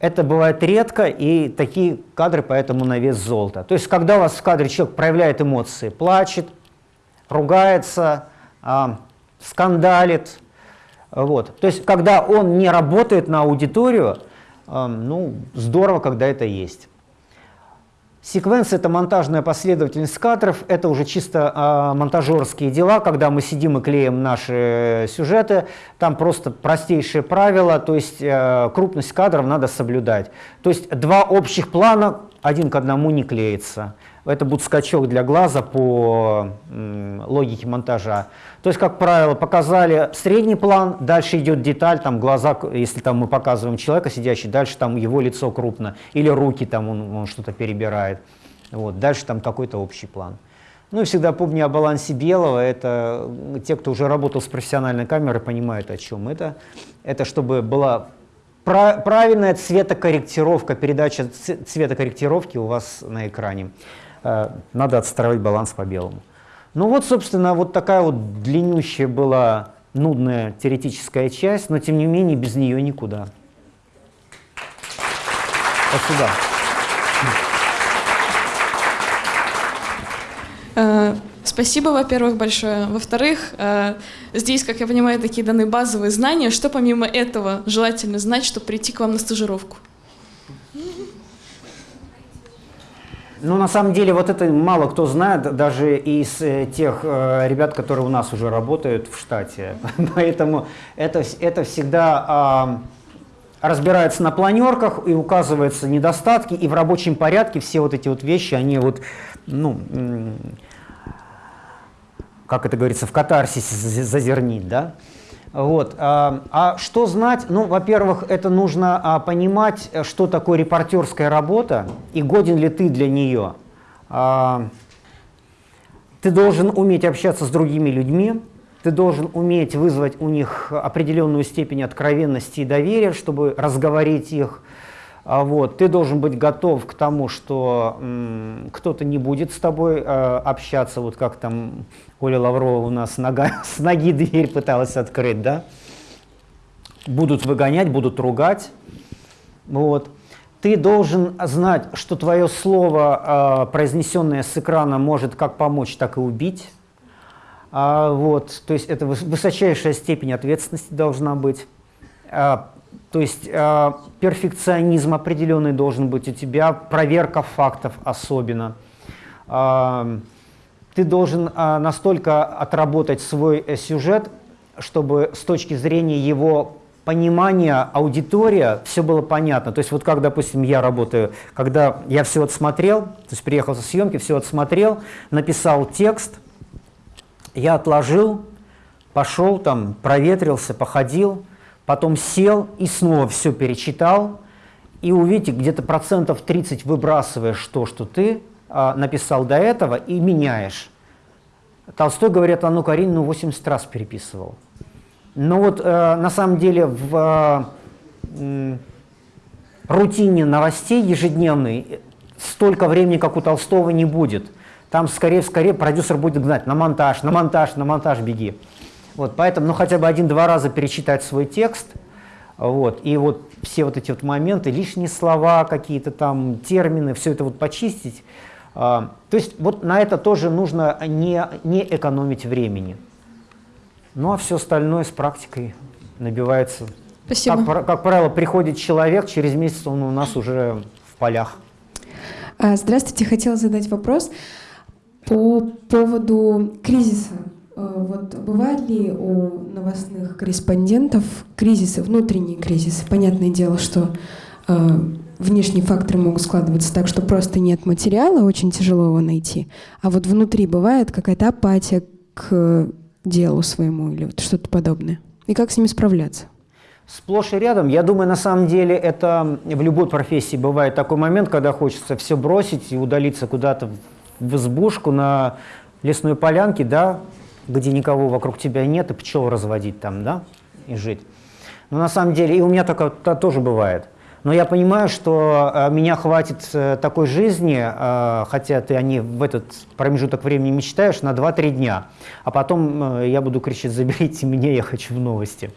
Speaker 2: это бывает редко, и такие кадры поэтому на вес золота. То есть, когда у вас в кадре человек проявляет эмоции, плачет, ругается, а, скандалит, вот. То есть, когда он не работает на аудиторию, а, ну, здорово, когда это есть. Секвенция – это монтажная последовательность кадров, это уже чисто э, монтажерские дела, когда мы сидим и клеим наши сюжеты, там просто простейшие правила, то есть э, крупность кадров надо соблюдать. То есть два общих плана один к одному не клеится. Это будет скачок для глаза по логике монтажа. То есть, как правило, показали средний план, дальше идет деталь, там глаза, если там мы показываем человека сидящий, дальше там его лицо крупно, или руки там он, он что-то перебирает. Вот, дальше там какой-то общий план. Ну и всегда помни о балансе белого, это те, кто уже работал с профессиональной камерой, понимают о чем это. Это чтобы была правильная цветокорректировка, передача цветокорректировки у вас на экране. Э, надо отстраивать баланс по белому. Ну вот, собственно, вот такая вот длиннющая была нудная теоретическая часть, но тем не менее без нее никуда. Спасибо.
Speaker 22: Э, спасибо, во-первых, большое. Во-вторых, э, здесь, как я понимаю, такие даны базовые знания. Что помимо этого желательно знать, чтобы прийти к вам на стажировку?
Speaker 2: Ну, на самом деле, вот это мало кто знает, даже из э, тех э, ребят, которые у нас уже работают в штате. Поэтому это, это всегда э, разбирается на планерках и указываются недостатки, и в рабочем порядке все вот эти вот вещи, они вот, ну, как это говорится, в катарсисе зазернить, да? Вот. А, а что знать? Ну, во-первых, это нужно а, понимать, что такое репортерская работа и годен ли ты для нее. А, ты должен уметь общаться с другими людьми, ты должен уметь вызвать у них определенную степень откровенности и доверия, чтобы разговорить их. А, вот. Ты должен быть готов к тому, что кто-то не будет с тобой э, общаться, вот как там Оля Лаврова у нас нога, с ноги дверь пыталась открыть, да? Будут выгонять, будут ругать. Вот. Ты должен знать, что твое слово, э, произнесенное с экрана, может как помочь, так и убить. А, вот. То есть это высочайшая степень ответственности должна быть. А, то есть э, перфекционизм определенный должен быть у тебя, проверка фактов особенно. Э, ты должен э, настолько отработать свой э, сюжет, чтобы с точки зрения его понимания аудитория все было понятно. То есть вот как, допустим, я работаю, когда я все отсмотрел, то есть приехал со съемки, все отсмотрел, написал текст, я отложил, пошел там, проветрился, походил, потом сел и снова все перечитал, и увидите, где-то процентов 30 выбрасываешь то, что ты а, написал до этого, и меняешь. Толстой, говорят, Анну Каренину 80 раз переписывал. Но вот э, на самом деле в э, рутине новостей ежедневной столько времени, как у Толстого, не будет. Там скорее-скорее продюсер будет гнать на монтаж, на монтаж, на монтаж беги. Вот, поэтому, ну, хотя бы один-два раза перечитать свой текст, вот, и вот все вот эти вот моменты, лишние слова, какие-то там термины, все это вот почистить. А, то есть вот на это тоже нужно не, не экономить времени. Ну, а все остальное с практикой набивается.
Speaker 36: Спасибо.
Speaker 2: Как, как правило, приходит человек, через месяц он у нас уже в полях.
Speaker 36: А, здравствуйте, хотела задать вопрос по поводу кризиса вот бывают ли у новостных корреспондентов кризисы, внутренние кризисы? Понятное дело, что э, внешние факторы могут складываться так, что просто нет материала, очень тяжело его найти. А вот внутри бывает какая-то апатия к делу своему или вот что-то подобное. И как с ними справляться?
Speaker 2: Сплошь и рядом. Я думаю, на самом деле это в любой профессии бывает такой момент, когда хочется все бросить и удалиться куда-то в избушку на лесной полянке, да, где никого вокруг тебя нет, и пчел разводить там, да, и жить. Но на самом деле, и у меня такое -то тоже бывает. Но я понимаю, что э, меня хватит э, такой жизни, э, хотя ты о ней в этот промежуток времени мечтаешь, на 2-3 дня. А потом я буду кричать, заберите меня, я хочу в новости.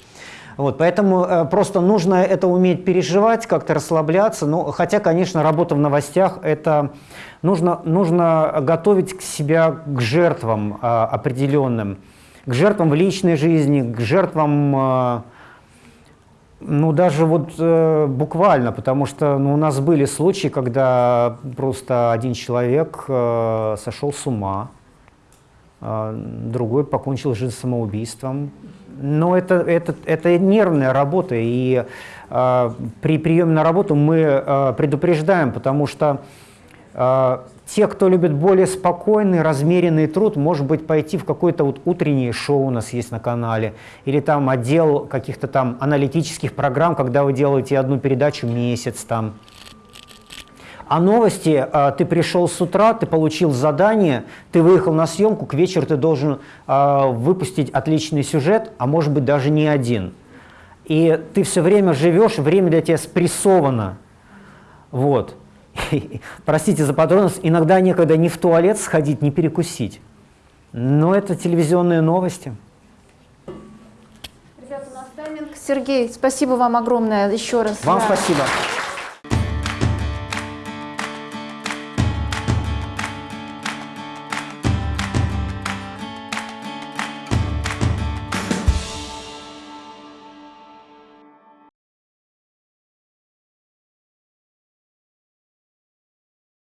Speaker 2: Вот, поэтому э, просто нужно это уметь переживать, как-то расслабляться. Ну, хотя, конечно, работа в новостях это нужно, нужно готовить себя к жертвам э, определенным, к жертвам в личной жизни, к жертвам, э, ну, даже вот э, буквально, потому что ну, у нас были случаи, когда просто один человек э, сошел с ума, э, другой покончил жизнь самоубийством, но это, это, это нервная работа, и э, при приеме на работу мы э, предупреждаем, потому что э, те, кто любит более спокойный, размеренный труд, может быть, пойти в какое-то вот утреннее шоу у нас есть на канале, или там отдел каких-то там аналитических программ, когда вы делаете одну передачу месяц там, а новости, а, ты пришел с утра, ты получил задание, ты выехал на съемку, к вечеру ты должен а, выпустить отличный сюжет, а может быть даже не один. И ты все время живешь, время для тебя спрессовано. Вот. Простите за подробность, иногда некогда ни в туалет сходить, ни перекусить. Но это телевизионные новости.
Speaker 37: Ребята, у нас тайминг. Сергей, спасибо вам огромное еще раз.
Speaker 2: Вам спасибо.